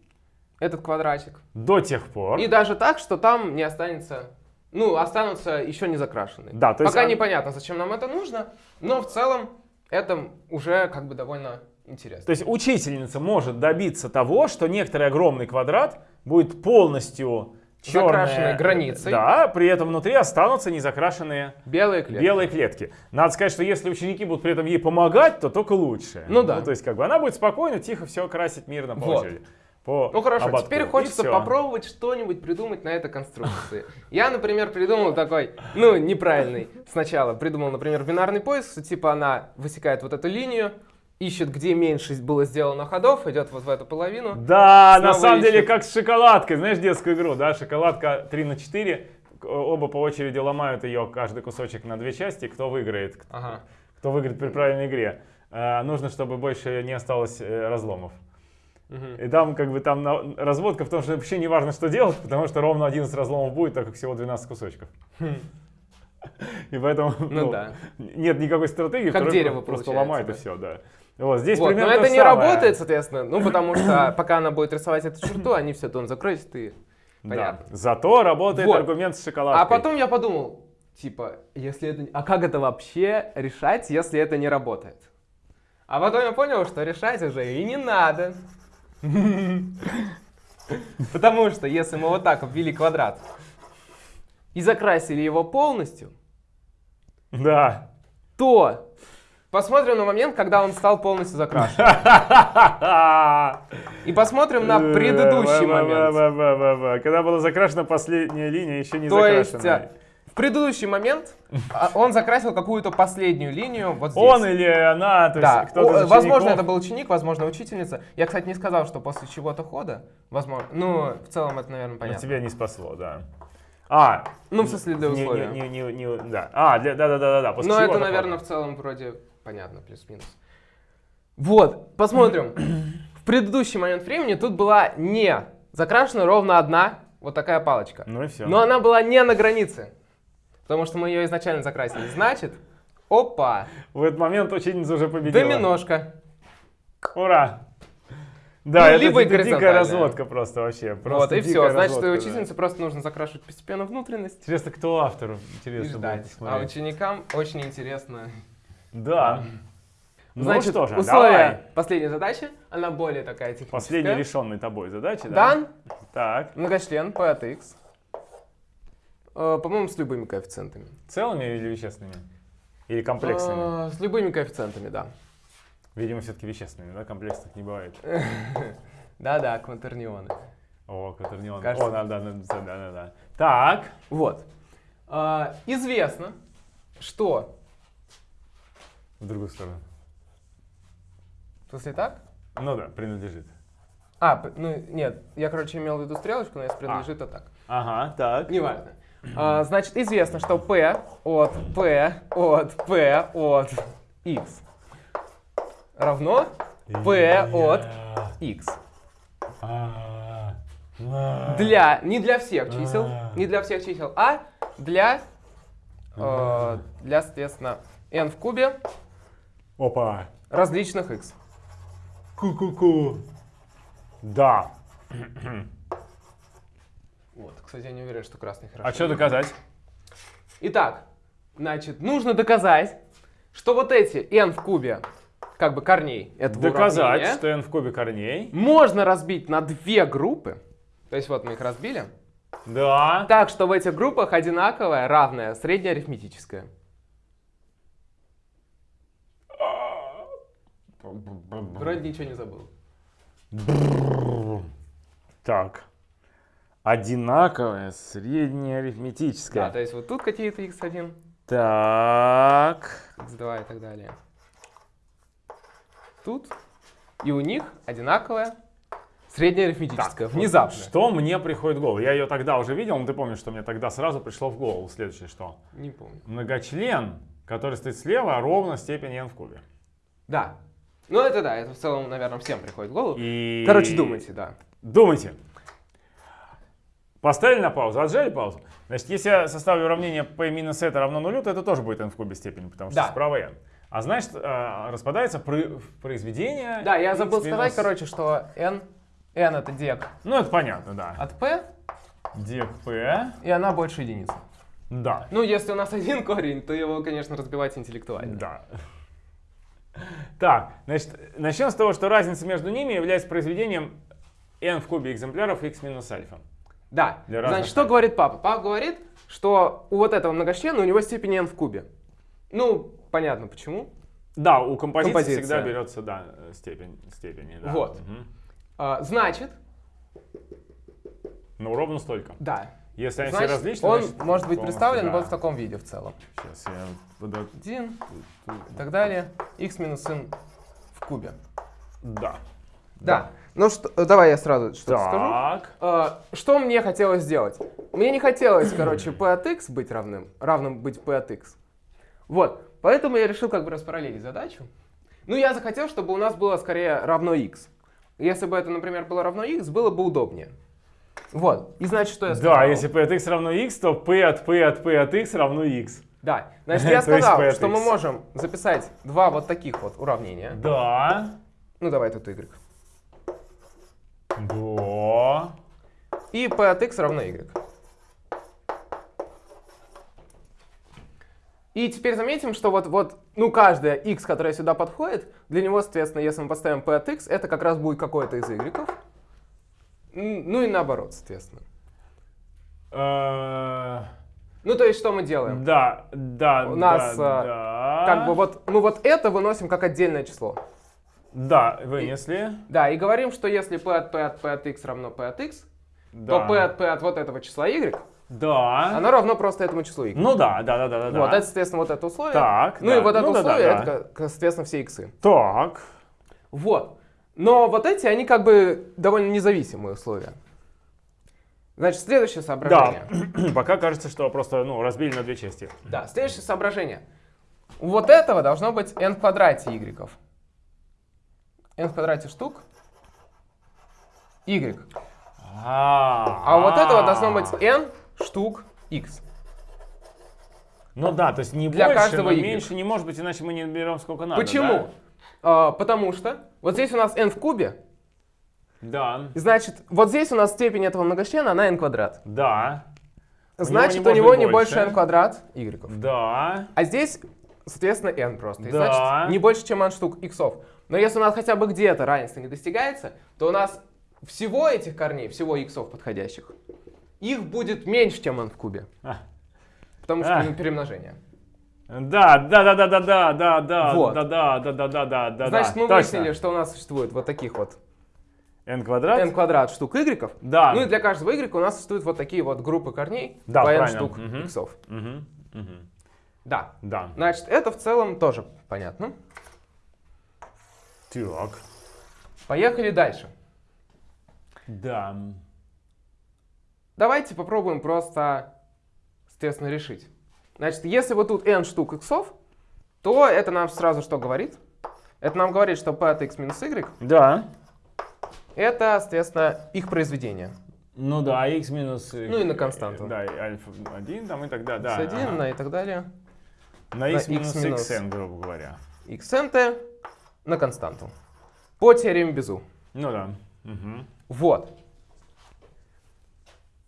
[SPEAKER 2] этот квадратик.
[SPEAKER 1] До тех пор.
[SPEAKER 2] И даже так, что там не останется, ну, останутся еще не закрашенные.
[SPEAKER 1] Да, то есть
[SPEAKER 2] Пока
[SPEAKER 1] он-
[SPEAKER 2] непонятно, зачем нам это нужно, но в целом это уже как бы довольно интересно.
[SPEAKER 1] То есть учительница может добиться того, что некоторый огромный квадрат будет полностью черная,
[SPEAKER 2] Закрашенной границей.
[SPEAKER 1] Да, при этом внутри останутся незакрашенные
[SPEAKER 2] Белые клетки.
[SPEAKER 1] белые клетки. Надо сказать, что если ученики будут при этом ей помогать, то только лучше.
[SPEAKER 2] Ну да.
[SPEAKER 1] то есть как бы она будет спокойно, тихо все красить мирно по
[SPEAKER 2] Вот.
[SPEAKER 1] очереди. По
[SPEAKER 2] Ну хорошо,
[SPEAKER 1] ободку.
[SPEAKER 2] теперь хочется попробовать что-нибудь придумать на этой конструкции. Я, например, придумал такой, ну, неправильный сначала. Придумал, например, бинарный поиск, типа она высекает вот эту линию, ищет, где меньше было сделано ходов, идет вот в эту половину.
[SPEAKER 1] Да, на самом деле
[SPEAKER 2] ищет.
[SPEAKER 1] как с шоколадкой. Знаешь детскую игру, да? Шоколадка 3 на 4. К- Оба по очереди ломают ее, каждый кусочек на две части. Кто выиграет? Кто-
[SPEAKER 2] Ага.
[SPEAKER 1] Кто выиграет при правильной игре? Э, нужно, чтобы больше не осталось э, разломов. И там как бы там на- разводка в том, что вообще не важно, что делать, потому что ровно 11 разломов будет, так как всего 12 кусочков. И поэтому
[SPEAKER 2] Ну да.
[SPEAKER 1] нет никакой стратегии,
[SPEAKER 2] Как дерево
[SPEAKER 1] просто ломает и
[SPEAKER 2] да.
[SPEAKER 1] все, да. Вот здесь
[SPEAKER 2] Вот, Но
[SPEAKER 1] примерно то
[SPEAKER 2] это не
[SPEAKER 1] самое.
[SPEAKER 2] работает, соответственно, ну, потому что пока она будет рисовать эту черту, они все дом закроют, и
[SPEAKER 1] Да.
[SPEAKER 2] понятно.
[SPEAKER 1] Зато работает
[SPEAKER 2] Вот.
[SPEAKER 1] аргумент с шоколадкой.
[SPEAKER 2] А потом я подумал, типа, если это... А как это вообще решать, если это не работает? А потом я понял, что решать уже и не надо. Потому что если мы вот так обвели квадрат и закрасили его полностью,
[SPEAKER 1] Да.
[SPEAKER 2] то посмотрим на момент, когда он стал полностью закрашен. И посмотрим на предыдущий момент.
[SPEAKER 1] Когда была закрашена последняя линия, еще не закрашенная.
[SPEAKER 2] В предыдущий момент а, он закрасил какую-то последнюю линию вот здесь.
[SPEAKER 1] Он или она, то
[SPEAKER 2] Да,
[SPEAKER 1] есть кто-то
[SPEAKER 2] возможно, это был ученик, возможно, учительница. Я, кстати, не сказал, что после чего-то хода, возможно, ну, в целом это, наверное,
[SPEAKER 1] Но
[SPEAKER 2] понятно.
[SPEAKER 1] тебя не спасло, да. А,
[SPEAKER 2] Ну, в смысле, для
[SPEAKER 1] не-
[SPEAKER 2] условия.
[SPEAKER 1] не- не- не- не- да. А, для, да, да, да, да, да. после
[SPEAKER 2] Но
[SPEAKER 1] чего
[SPEAKER 2] это, наверное, в целом вроде понятно, плюс-минус. Вот, посмотрим. В предыдущий момент времени тут была не закрашена ровно одна вот такая палочка.
[SPEAKER 1] Ну и все.
[SPEAKER 2] Но она была не на границе, потому что мы ее изначально закрасили. Значит, опа,
[SPEAKER 1] В этот момент ученица уже победила.
[SPEAKER 2] доминошка.
[SPEAKER 1] Ура! Да,
[SPEAKER 2] Ну,
[SPEAKER 1] это,
[SPEAKER 2] либо и
[SPEAKER 1] это дикая разводка просто вообще. Просто
[SPEAKER 2] вот, и все. Значит,
[SPEAKER 1] разводка, да.
[SPEAKER 2] учительнице просто нужно закрашивать постепенно внутренность
[SPEAKER 1] Интересно, кто автор?
[SPEAKER 2] и
[SPEAKER 1] Интересно будет
[SPEAKER 2] ждать. А ученикам очень интересно.
[SPEAKER 1] Да. Ну
[SPEAKER 2] Значит,
[SPEAKER 1] что же,
[SPEAKER 2] условия
[SPEAKER 1] давай.
[SPEAKER 2] последней задачи, она более такая техническая.
[SPEAKER 1] Последняя решенная тобой задача, да?
[SPEAKER 2] Дан
[SPEAKER 1] Так.
[SPEAKER 2] многочлен p от x. Э, По-моему, с любыми коэффициентами.
[SPEAKER 1] Целыми или вещественными? Или комплексными?
[SPEAKER 2] Э, С любыми коэффициентами, да.
[SPEAKER 1] Видимо, все-таки вещественными, да? Комплексных не бывает.
[SPEAKER 2] Да-да, кватернионы.
[SPEAKER 1] О, Катернион.
[SPEAKER 2] Кажется.
[SPEAKER 1] О, да, да, да, да, да, да. Так.
[SPEAKER 2] Вот. Э, Известно, что...
[SPEAKER 1] В другую сторону.
[SPEAKER 2] В смысле так?
[SPEAKER 1] Ну да, принадлежит.
[SPEAKER 2] А, ну нет, я, короче, имел в виду стрелочку, но если принадлежит, то так.
[SPEAKER 1] Ага, так.
[SPEAKER 2] Неважно. А, значит, известно, что p от p от p от x равно p от x.
[SPEAKER 1] А, а.
[SPEAKER 2] Для, не для всех чисел,
[SPEAKER 1] А.
[SPEAKER 2] не для всех чисел, а для, э, для, соответственно, n в кубе
[SPEAKER 1] Опа.
[SPEAKER 2] различных x.
[SPEAKER 1] Ку-ку-ку. Да.
[SPEAKER 2] Вот, кстати, я не уверен, что красный хорошо.
[SPEAKER 1] А что доказать?
[SPEAKER 2] Итак, значит, нужно доказать, что вот эти n в кубе, как бы корней этого
[SPEAKER 1] Доказать,
[SPEAKER 2] уравнения,
[SPEAKER 1] что n в кубе корней.
[SPEAKER 2] можно разбить на две группы. То есть вот мы их разбили.
[SPEAKER 1] Да.
[SPEAKER 2] Так что в этих группах одинаковое, равное, среднеарифметическое. Вроде ничего не забыл.
[SPEAKER 1] Так. Одинаковое, среднее арифметическое.
[SPEAKER 2] Да, то есть вот тут какие-то x1,
[SPEAKER 1] Так.
[SPEAKER 2] x2 и так далее. Тут. И у них одинаковое среднеарифметическое.
[SPEAKER 1] Так,
[SPEAKER 2] Внезапно.
[SPEAKER 1] Что мне приходит в голову? Я ее тогда уже видел, но ты помнишь, что мне тогда сразу пришло в голову. Следующее что?
[SPEAKER 2] Не помню.
[SPEAKER 1] Многочлен, который стоит слева, ровно степень n в кубе.
[SPEAKER 2] Да. Ну это да, это в целом, наверное, всем приходит в голову.
[SPEAKER 1] И...
[SPEAKER 2] Короче, думайте, да.
[SPEAKER 1] Думайте. Поставили на паузу, отжали паузу. Значит, если я составлю уравнение p минус это равно нулю, то это тоже будет n в кубе степени, потому что
[SPEAKER 2] Да.
[SPEAKER 1] справа n. А значит, э, распадается про- произведение.
[SPEAKER 2] Да, я забыл
[SPEAKER 1] минус-
[SPEAKER 2] сказать, короче, что n, n это дек
[SPEAKER 1] Ну, это понятно, да.
[SPEAKER 2] от p,
[SPEAKER 1] Дек p,
[SPEAKER 2] и она больше единицы.
[SPEAKER 1] да.
[SPEAKER 2] Ну, если у нас один корень, то его, конечно, разбивать интеллектуально.
[SPEAKER 1] Да. Так, значит, начнем с того, что разница между ними является произведением n в кубе экземпляров x минус альфа.
[SPEAKER 2] Да.
[SPEAKER 1] Для
[SPEAKER 2] Значит, что говорит папа? Папа говорит, что у вот этого многочлена у него степень n в кубе. Ну, понятно почему.
[SPEAKER 1] Да, у композиции
[SPEAKER 2] Композиция.
[SPEAKER 1] всегда берется, да, степень, степени. Да.
[SPEAKER 2] Вот.
[SPEAKER 1] Мгм.
[SPEAKER 2] А, значит,
[SPEAKER 1] Ну, ровно столько.
[SPEAKER 2] да.
[SPEAKER 1] Если они все различны,
[SPEAKER 2] он
[SPEAKER 1] значит,
[SPEAKER 2] может быть представлен
[SPEAKER 1] да.
[SPEAKER 2] вот в таком виде в целом.
[SPEAKER 1] Сейчас я буду...
[SPEAKER 2] 1 и так далее. x минус n в кубе.
[SPEAKER 1] Да.
[SPEAKER 2] Да. Ну что, э, давай я сразу что-то скажу.
[SPEAKER 1] Так.
[SPEAKER 2] А, Что мне хотелось сделать? Мне не хотелось, короче, p от x быть равным, равным быть p от x. Вот, поэтому я решил как бы распараллелить задачу. Ну, я захотел, чтобы у нас было скорее равно x. Если бы это, например, было равно x, было бы удобнее. Вот, и значит, что я сказал?
[SPEAKER 1] Да, если p от x равно x, то p от p от p от x равно x.
[SPEAKER 2] Да, значит, я сказал, что мы можем записать два вот таких вот уравнения.
[SPEAKER 1] Да.
[SPEAKER 2] Ну, давай тут y.
[SPEAKER 1] Да.
[SPEAKER 2] И p от x равно y. И теперь заметим, что вот, вот, ну, каждая x, которая сюда подходит, для него, соответственно, если мы поставим p от x, это как раз будет какой-то из y. Ну и наоборот, соответственно.
[SPEAKER 1] Э,
[SPEAKER 2] Ну, то есть, что мы делаем?
[SPEAKER 1] Да, да,
[SPEAKER 2] У нас,
[SPEAKER 1] да,
[SPEAKER 2] а,
[SPEAKER 1] да.
[SPEAKER 2] Как бы вот, мы вот это выносим как отдельное число.
[SPEAKER 1] Да, вынесли.
[SPEAKER 2] Да, и говорим, что если p от p от p от x равно p от x,
[SPEAKER 1] Да.
[SPEAKER 2] то p от p от вот этого числа y,
[SPEAKER 1] Да.
[SPEAKER 2] оно равно просто этому числу y.
[SPEAKER 1] Ну да, да, да, да, да.
[SPEAKER 2] Вот,
[SPEAKER 1] да.
[SPEAKER 2] это, соответственно, вот это условие.
[SPEAKER 1] Так,
[SPEAKER 2] ну
[SPEAKER 1] да.
[SPEAKER 2] и вот это
[SPEAKER 1] Ну да, да,
[SPEAKER 2] условие,
[SPEAKER 1] да.
[SPEAKER 2] это, соответственно, все иксы.
[SPEAKER 1] Так.
[SPEAKER 2] Вот. Но вот эти, они как бы довольно независимые условия. Значит, следующее
[SPEAKER 1] Да.
[SPEAKER 2] соображение.
[SPEAKER 1] Пока кажется, что просто ну, разбили на две части.
[SPEAKER 2] Да, следующее соображение. У вот этого должно быть n в квадрате y. n в квадрате штук y.
[SPEAKER 1] А,
[SPEAKER 2] А вот этого должно быть n штук x.
[SPEAKER 1] Ну да, то есть не
[SPEAKER 2] Для
[SPEAKER 1] больше,
[SPEAKER 2] каждого
[SPEAKER 1] но
[SPEAKER 2] y.
[SPEAKER 1] меньше не может быть, иначе мы не берем сколько надо.
[SPEAKER 2] Почему? А, потому что вот здесь у нас n в кубе,
[SPEAKER 1] Да.
[SPEAKER 2] значит, вот здесь у нас степень этого многочлена, она n квадрат.
[SPEAKER 1] Да. У него
[SPEAKER 2] Значит,
[SPEAKER 1] не
[SPEAKER 2] у него не больше n квадрат y.
[SPEAKER 1] Да.
[SPEAKER 2] А здесь, соответственно, n просто. И
[SPEAKER 1] Да.
[SPEAKER 2] значит, не больше, чем n штук иксов. Но если у нас хотя бы где-то равенство не достигается, то у нас всего этих корней, всего иксов подходящих, их будет меньше, чем n в кубе.
[SPEAKER 1] А.
[SPEAKER 2] Потому что
[SPEAKER 1] А.
[SPEAKER 2] ну, перемножение.
[SPEAKER 1] Да, да, да, да, да, да, да, да,
[SPEAKER 2] Вот.
[SPEAKER 1] да, да, да, да, да, да, да.
[SPEAKER 2] Значит, мы
[SPEAKER 1] точно.
[SPEAKER 2] выяснили, что у нас существует вот таких вот
[SPEAKER 1] n квадрат.
[SPEAKER 2] n квадрат штук y.
[SPEAKER 1] Да.
[SPEAKER 2] Ну и для каждого y у нас существуют вот такие вот группы корней
[SPEAKER 1] Да,
[SPEAKER 2] по n
[SPEAKER 1] правильно.
[SPEAKER 2] штук
[SPEAKER 1] Мгм.
[SPEAKER 2] иксов.
[SPEAKER 1] Мгм, мгм.
[SPEAKER 2] Да.
[SPEAKER 1] Да.
[SPEAKER 2] Значит, это в целом тоже понятно.
[SPEAKER 1] Так.
[SPEAKER 2] Поехали дальше.
[SPEAKER 1] Да.
[SPEAKER 2] Давайте попробуем просто, соответственно, решить. Значит, если вот тут n штук иксов, то это нам сразу что говорит? Это нам говорит, что p от x минус y
[SPEAKER 1] Да.
[SPEAKER 2] это, соответственно, их произведение.
[SPEAKER 1] Ну да, x минус...
[SPEAKER 2] Ну и на константу.
[SPEAKER 1] Да, и альфа 1 там и тогда, да.
[SPEAKER 2] x1
[SPEAKER 1] ага.
[SPEAKER 2] на и так далее.
[SPEAKER 1] На x
[SPEAKER 2] на
[SPEAKER 1] минус
[SPEAKER 2] x минус.
[SPEAKER 1] xn, грубо говоря.
[SPEAKER 2] xnt на константу. По теореме Безу.
[SPEAKER 1] Ну да. Мгм.
[SPEAKER 2] Вот.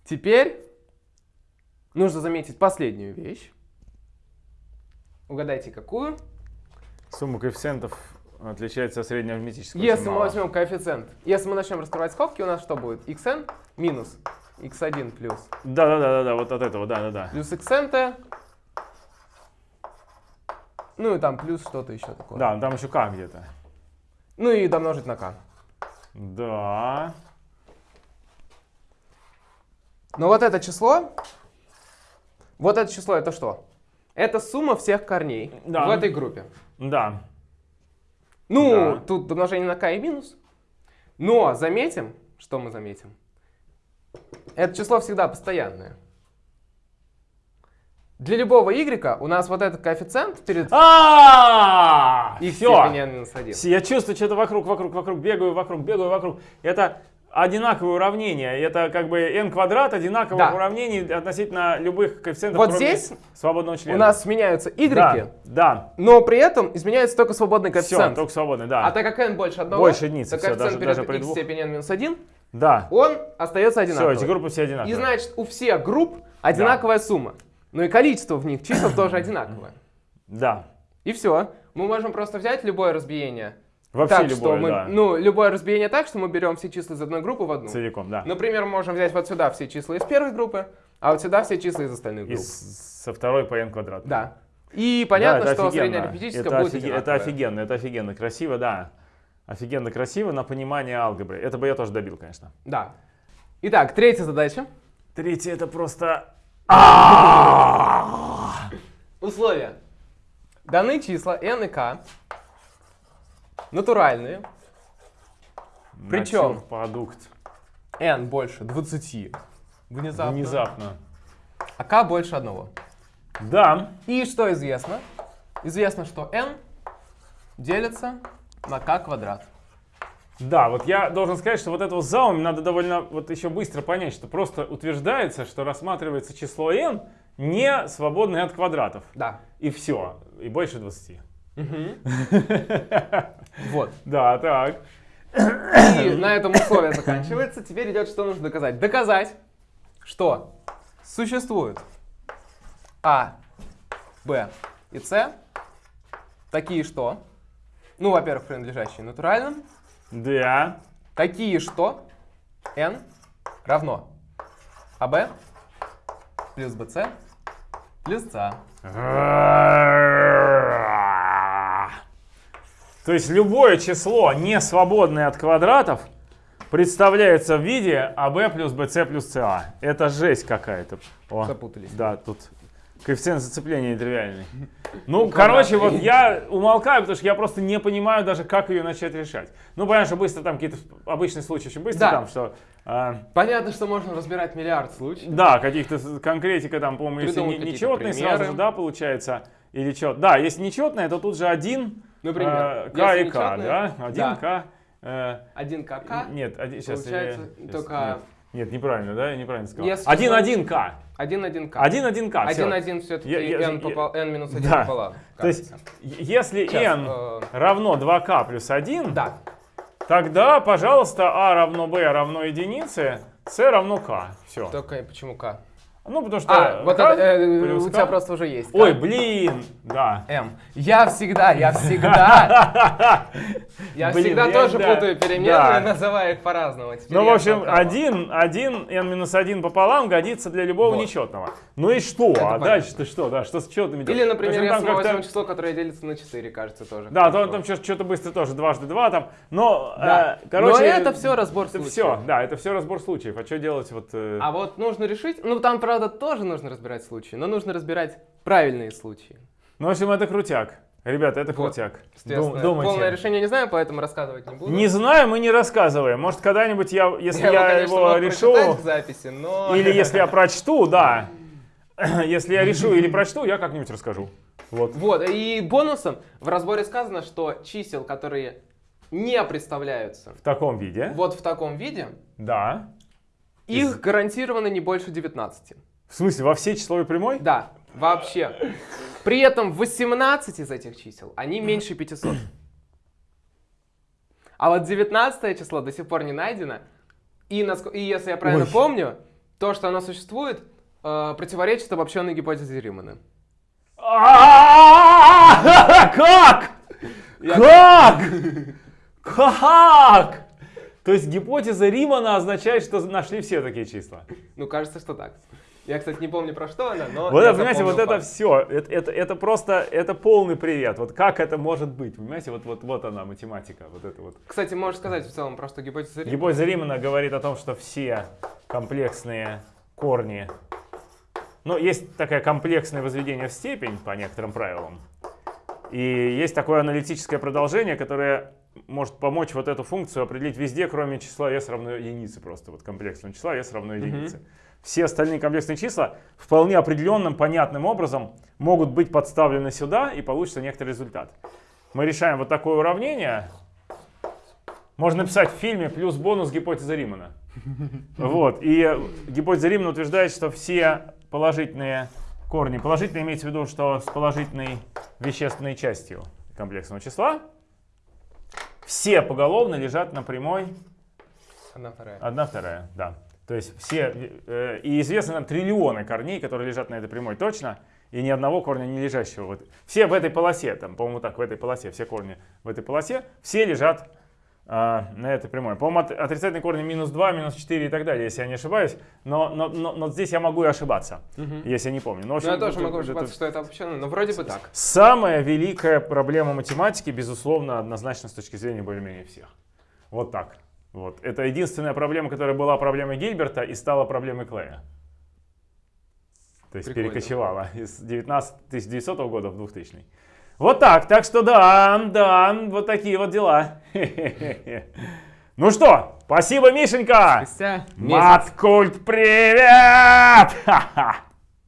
[SPEAKER 2] Теперь нужно заметить последнюю вещь. Угадайте, какую?
[SPEAKER 1] Сумма коэффициентов отличается от среднеарифметического.
[SPEAKER 2] Если мы возьмем коэффициент, если мы начнем раскрывать скобки, у нас что будет? xn минус x1 плюс
[SPEAKER 1] Да, да, да, да, да, вот от этого, да, да, да.
[SPEAKER 2] плюс xnt. Ну и там плюс что-то еще такое.
[SPEAKER 1] Да, там еще к где-то.
[SPEAKER 2] Ну и домножить на k.
[SPEAKER 1] Да.
[SPEAKER 2] Но вот это число, вот это число это что? Это сумма всех корней
[SPEAKER 1] Да.
[SPEAKER 2] в этой группе.
[SPEAKER 1] Да.
[SPEAKER 2] Ну,
[SPEAKER 1] Да.
[SPEAKER 2] тут домножение на k и минус. Но заметим, что мы заметим? Это число всегда постоянное. Для любого y у нас вот этот коэффициент перед...
[SPEAKER 1] А,
[SPEAKER 2] и в
[SPEAKER 1] Всё.
[SPEAKER 2] степени n минус 1.
[SPEAKER 1] Я чувствую что-то вокруг, вокруг, вокруг, бегаю вокруг, бегаю вокруг. Это одинаковые уравнения. Это как бы n квадрат одинаковых
[SPEAKER 2] Да.
[SPEAKER 1] уравнений относительно любых коэффициентов,
[SPEAKER 2] Вот здесь
[SPEAKER 1] свободного члена.
[SPEAKER 2] У нас меняются y,
[SPEAKER 1] да, да,
[SPEAKER 2] но при этом изменяется только свободный
[SPEAKER 1] все,
[SPEAKER 2] коэффициент.
[SPEAKER 1] только свободный, да.
[SPEAKER 2] А так как n больше одного,
[SPEAKER 1] Больше единицы,
[SPEAKER 2] то коэффициент
[SPEAKER 1] даже-
[SPEAKER 2] перед
[SPEAKER 1] даже при
[SPEAKER 2] x степени n минус 1,
[SPEAKER 1] да.
[SPEAKER 2] он остается
[SPEAKER 1] Все,
[SPEAKER 2] одинаковым.
[SPEAKER 1] эти группы все одинаковые.
[SPEAKER 2] И значит, у всех групп одинаковая сумма. Ну и количество в них чисел тоже одинаковое.
[SPEAKER 1] Да.
[SPEAKER 2] И все. Мы можем просто взять любое разбиение.
[SPEAKER 1] Вообще
[SPEAKER 2] так,
[SPEAKER 1] любое,
[SPEAKER 2] что мы,
[SPEAKER 1] да.
[SPEAKER 2] ну, любое разбиение так, что мы берем все числа из одной группы в одну.
[SPEAKER 1] Целиком, да.
[SPEAKER 2] Например, мы можем взять вот сюда все числа из первой группы, а вот сюда все числа из остальных групп.
[SPEAKER 1] с- со второй по n квадрат.
[SPEAKER 2] Да. И понятно,
[SPEAKER 1] Да,
[SPEAKER 2] что
[SPEAKER 1] офигенно.
[SPEAKER 2] среднеарифметическое
[SPEAKER 1] это,
[SPEAKER 2] будет
[SPEAKER 1] офиге- это офигенно, это офигенно, красиво, да. Офигенно красиво на понимание алгебры. Это бы я тоже добил, конечно.
[SPEAKER 2] Да. Итак, третья задача.
[SPEAKER 1] Третье это просто...
[SPEAKER 2] Условия. Даны числа n и k, натуральные, Причем?
[SPEAKER 1] продукт.
[SPEAKER 2] n больше 20 внезапно,
[SPEAKER 1] Внезапно.
[SPEAKER 2] а k больше 1.
[SPEAKER 1] Да.
[SPEAKER 2] И что известно? Известно, что n делится на k квадрат.
[SPEAKER 1] Да, вот я должен сказать, что вот этого заум надо довольно вот еще быстро понять, что просто утверждается, что рассматривается число n не свободное от квадратов.
[SPEAKER 2] Да.
[SPEAKER 1] И все. И больше 20.
[SPEAKER 2] Вот.
[SPEAKER 1] Да, так.
[SPEAKER 2] И на этом условие заканчивается. Теперь идет, что нужно доказать. Доказать, что существуют А, Б и С, такие что, ну, во-первых, принадлежащие натуральным,
[SPEAKER 1] Да.
[SPEAKER 2] такие что n равно АБ плюс БЦ плюс СА.
[SPEAKER 1] То есть любое число, не свободное от квадратов, представляется в виде АБ плюс БЦ плюс СА. Это жесть какая-то.
[SPEAKER 2] Запутались.
[SPEAKER 1] Да, тут коэффициент зацепления нетривиальный. Ну,
[SPEAKER 2] Ну,
[SPEAKER 1] короче, вот я умолкаю, потому что я просто не понимаю даже, как ее начать решать. Ну, понятно, что быстро там какие-то обычные случаи очень быстро
[SPEAKER 2] Да.
[SPEAKER 1] там, что... а,
[SPEAKER 2] Понятно, что можно разбирать миллиард случаев.
[SPEAKER 1] да, каких-то конкретика там, по-моему, если не-
[SPEAKER 2] какие-то
[SPEAKER 1] нечетный, сразу
[SPEAKER 2] примеры.
[SPEAKER 1] же, да, получается, или что. Да, если нечетное, то тут же один,
[SPEAKER 2] Например,
[SPEAKER 1] э, К и К, да? Один
[SPEAKER 2] да.
[SPEAKER 1] К. э,
[SPEAKER 2] Один КК,
[SPEAKER 1] Нет, один, сейчас,
[SPEAKER 2] получается
[SPEAKER 1] я- щас,
[SPEAKER 2] только-
[SPEAKER 1] Нет, нет, неправильно, да, я неправильно сказал.
[SPEAKER 2] Если
[SPEAKER 1] Один
[SPEAKER 2] число-
[SPEAKER 1] один К.
[SPEAKER 2] один один К.
[SPEAKER 1] Один один К. всё.
[SPEAKER 2] Один один все-таки
[SPEAKER 1] Я-
[SPEAKER 2] n,
[SPEAKER 1] я-
[SPEAKER 2] попал, n минус один
[SPEAKER 1] Да.
[SPEAKER 2] пополам.
[SPEAKER 1] То есть,
[SPEAKER 2] кажется.
[SPEAKER 1] если
[SPEAKER 2] Сейчас,
[SPEAKER 1] n
[SPEAKER 2] э,
[SPEAKER 1] равно 2К плюс 1,
[SPEAKER 2] Да.
[SPEAKER 1] тогда, пожалуйста, А равно B равно единице, С равно К. Все.
[SPEAKER 2] Только почему К?
[SPEAKER 1] Ну, потому что
[SPEAKER 2] А, вот это, э, у тебя просто уже есть.
[SPEAKER 1] Ой, блин, да.
[SPEAKER 2] М. Я всегда, я всегда, я всегда тоже путаю переменные,
[SPEAKER 1] да.
[SPEAKER 2] называя их по-разному.
[SPEAKER 1] Ну, в общем, один, один, n минус 1 пополам годится для любого нечетного. Ну и что? а дальше-то что? Да, что с четными
[SPEAKER 2] Или, например, я снова возьму число, которое делится на 4, кажется, тоже.
[SPEAKER 1] Да, то там что-то быстро тоже, дважды два там. Но, э, короче...
[SPEAKER 2] Но это все разбор случаев.
[SPEAKER 1] все, да, это все разбор случаев. А что делать вот... э,
[SPEAKER 2] А вот нужно решить, ну там, правда, тоже нужно разбирать случаи, но нужно разбирать правильные случаи.
[SPEAKER 1] Ну, в общем, это крутяк. Ребята, это
[SPEAKER 2] Вот,
[SPEAKER 1] крутяк. Дум- думайте.
[SPEAKER 2] полное решение не знаю, поэтому рассказывать не буду.
[SPEAKER 1] Не знаем и не рассказываем. Может, когда-нибудь я, если я,
[SPEAKER 2] конечно,
[SPEAKER 1] его решу,
[SPEAKER 2] в записи, но...
[SPEAKER 1] или если я прочту, да. Если я решу или прочту, я как-нибудь расскажу. Вот.
[SPEAKER 2] Вот, и бонусом в разборе сказано, что чисел, которые не представляются
[SPEAKER 1] В таком виде.
[SPEAKER 2] вот в таком виде,
[SPEAKER 1] Да.
[SPEAKER 2] Их гарантированно не больше 19.
[SPEAKER 1] В смысле, во всей числовой прямой?
[SPEAKER 2] Да, вообще. При этом 18 из этих чисел, они меньше 500. А вот 19 число до сих пор не найдено. И, и если я правильно
[SPEAKER 1] Ой.
[SPEAKER 2] помню, то, что оно существует, э, противоречит обобщенной гипотезе Римана.
[SPEAKER 1] Как? Как? Как? То есть гипотеза Римана означает, что нашли все такие числа.
[SPEAKER 2] Ну, кажется, что так. Я, кстати, не помню, про что она, но...
[SPEAKER 1] Вот это, понимаете, вот
[SPEAKER 2] запомнил
[SPEAKER 1] это
[SPEAKER 2] факт.
[SPEAKER 1] все, это, это, это просто, это полный привет. Вот как это может быть, понимаете, вот, вот, вот она, математика, вот это вот.
[SPEAKER 2] Кстати, можешь сказать в целом просто гипотеза Римана?
[SPEAKER 1] Гипотеза Римана говорит о том, что все комплексные корни, ну, есть такое комплексное возведение в степень по некоторым правилам, и есть такое аналитическое продолжение, которое может помочь вот эту функцию определить везде, кроме числа s равно единице просто, вот комплексного числа s равно единице. Все остальные комплексные числа вполне определенным, понятным образом могут быть подставлены сюда, и получится некоторый результат. мы решаем вот такое уравнение, можно написать в фильме плюс бонус гипотеза Римана. Вот. И гипотеза Римана утверждает, что все положительные корни, положительно имеется в виду, что с положительной вещественной частью комплексного числа, все поголовно лежат на прямой
[SPEAKER 2] Одна вторая.
[SPEAKER 1] 1 вторая, да. То есть все, э, и известно нам триллионы корней, которые лежат на этой прямой точно, и ни одного корня не лежащего. Вот. Все в этой полосе, там, по-моему, так, в этой полосе, все корни в этой полосе, все лежат а, на этой прямой. По-моему, от, отрицательные корни минус 2, минус 4 и так далее, если я не ошибаюсь. Но, но, но, но здесь я могу и ошибаться, если я не помню. Но,
[SPEAKER 2] Ну, я
[SPEAKER 1] общем,
[SPEAKER 2] тоже
[SPEAKER 1] это-
[SPEAKER 2] могу
[SPEAKER 1] это-
[SPEAKER 2] ошибаться, что это обобщенно, но вроде бы так.
[SPEAKER 1] Самая великая проблема математики, безусловно, однозначно с точки зрения более-менее всех. Вот так. Вот. Это единственная проблема, которая была проблемой Гильберта и стала проблемой Клея. То есть
[SPEAKER 2] Прикольно.
[SPEAKER 1] перекочевала из 19 1900 года в 2000. Вот так. Так что да, да, вот такие вот дела. Ну что, спасибо, Мишенька! Маткульт, привет!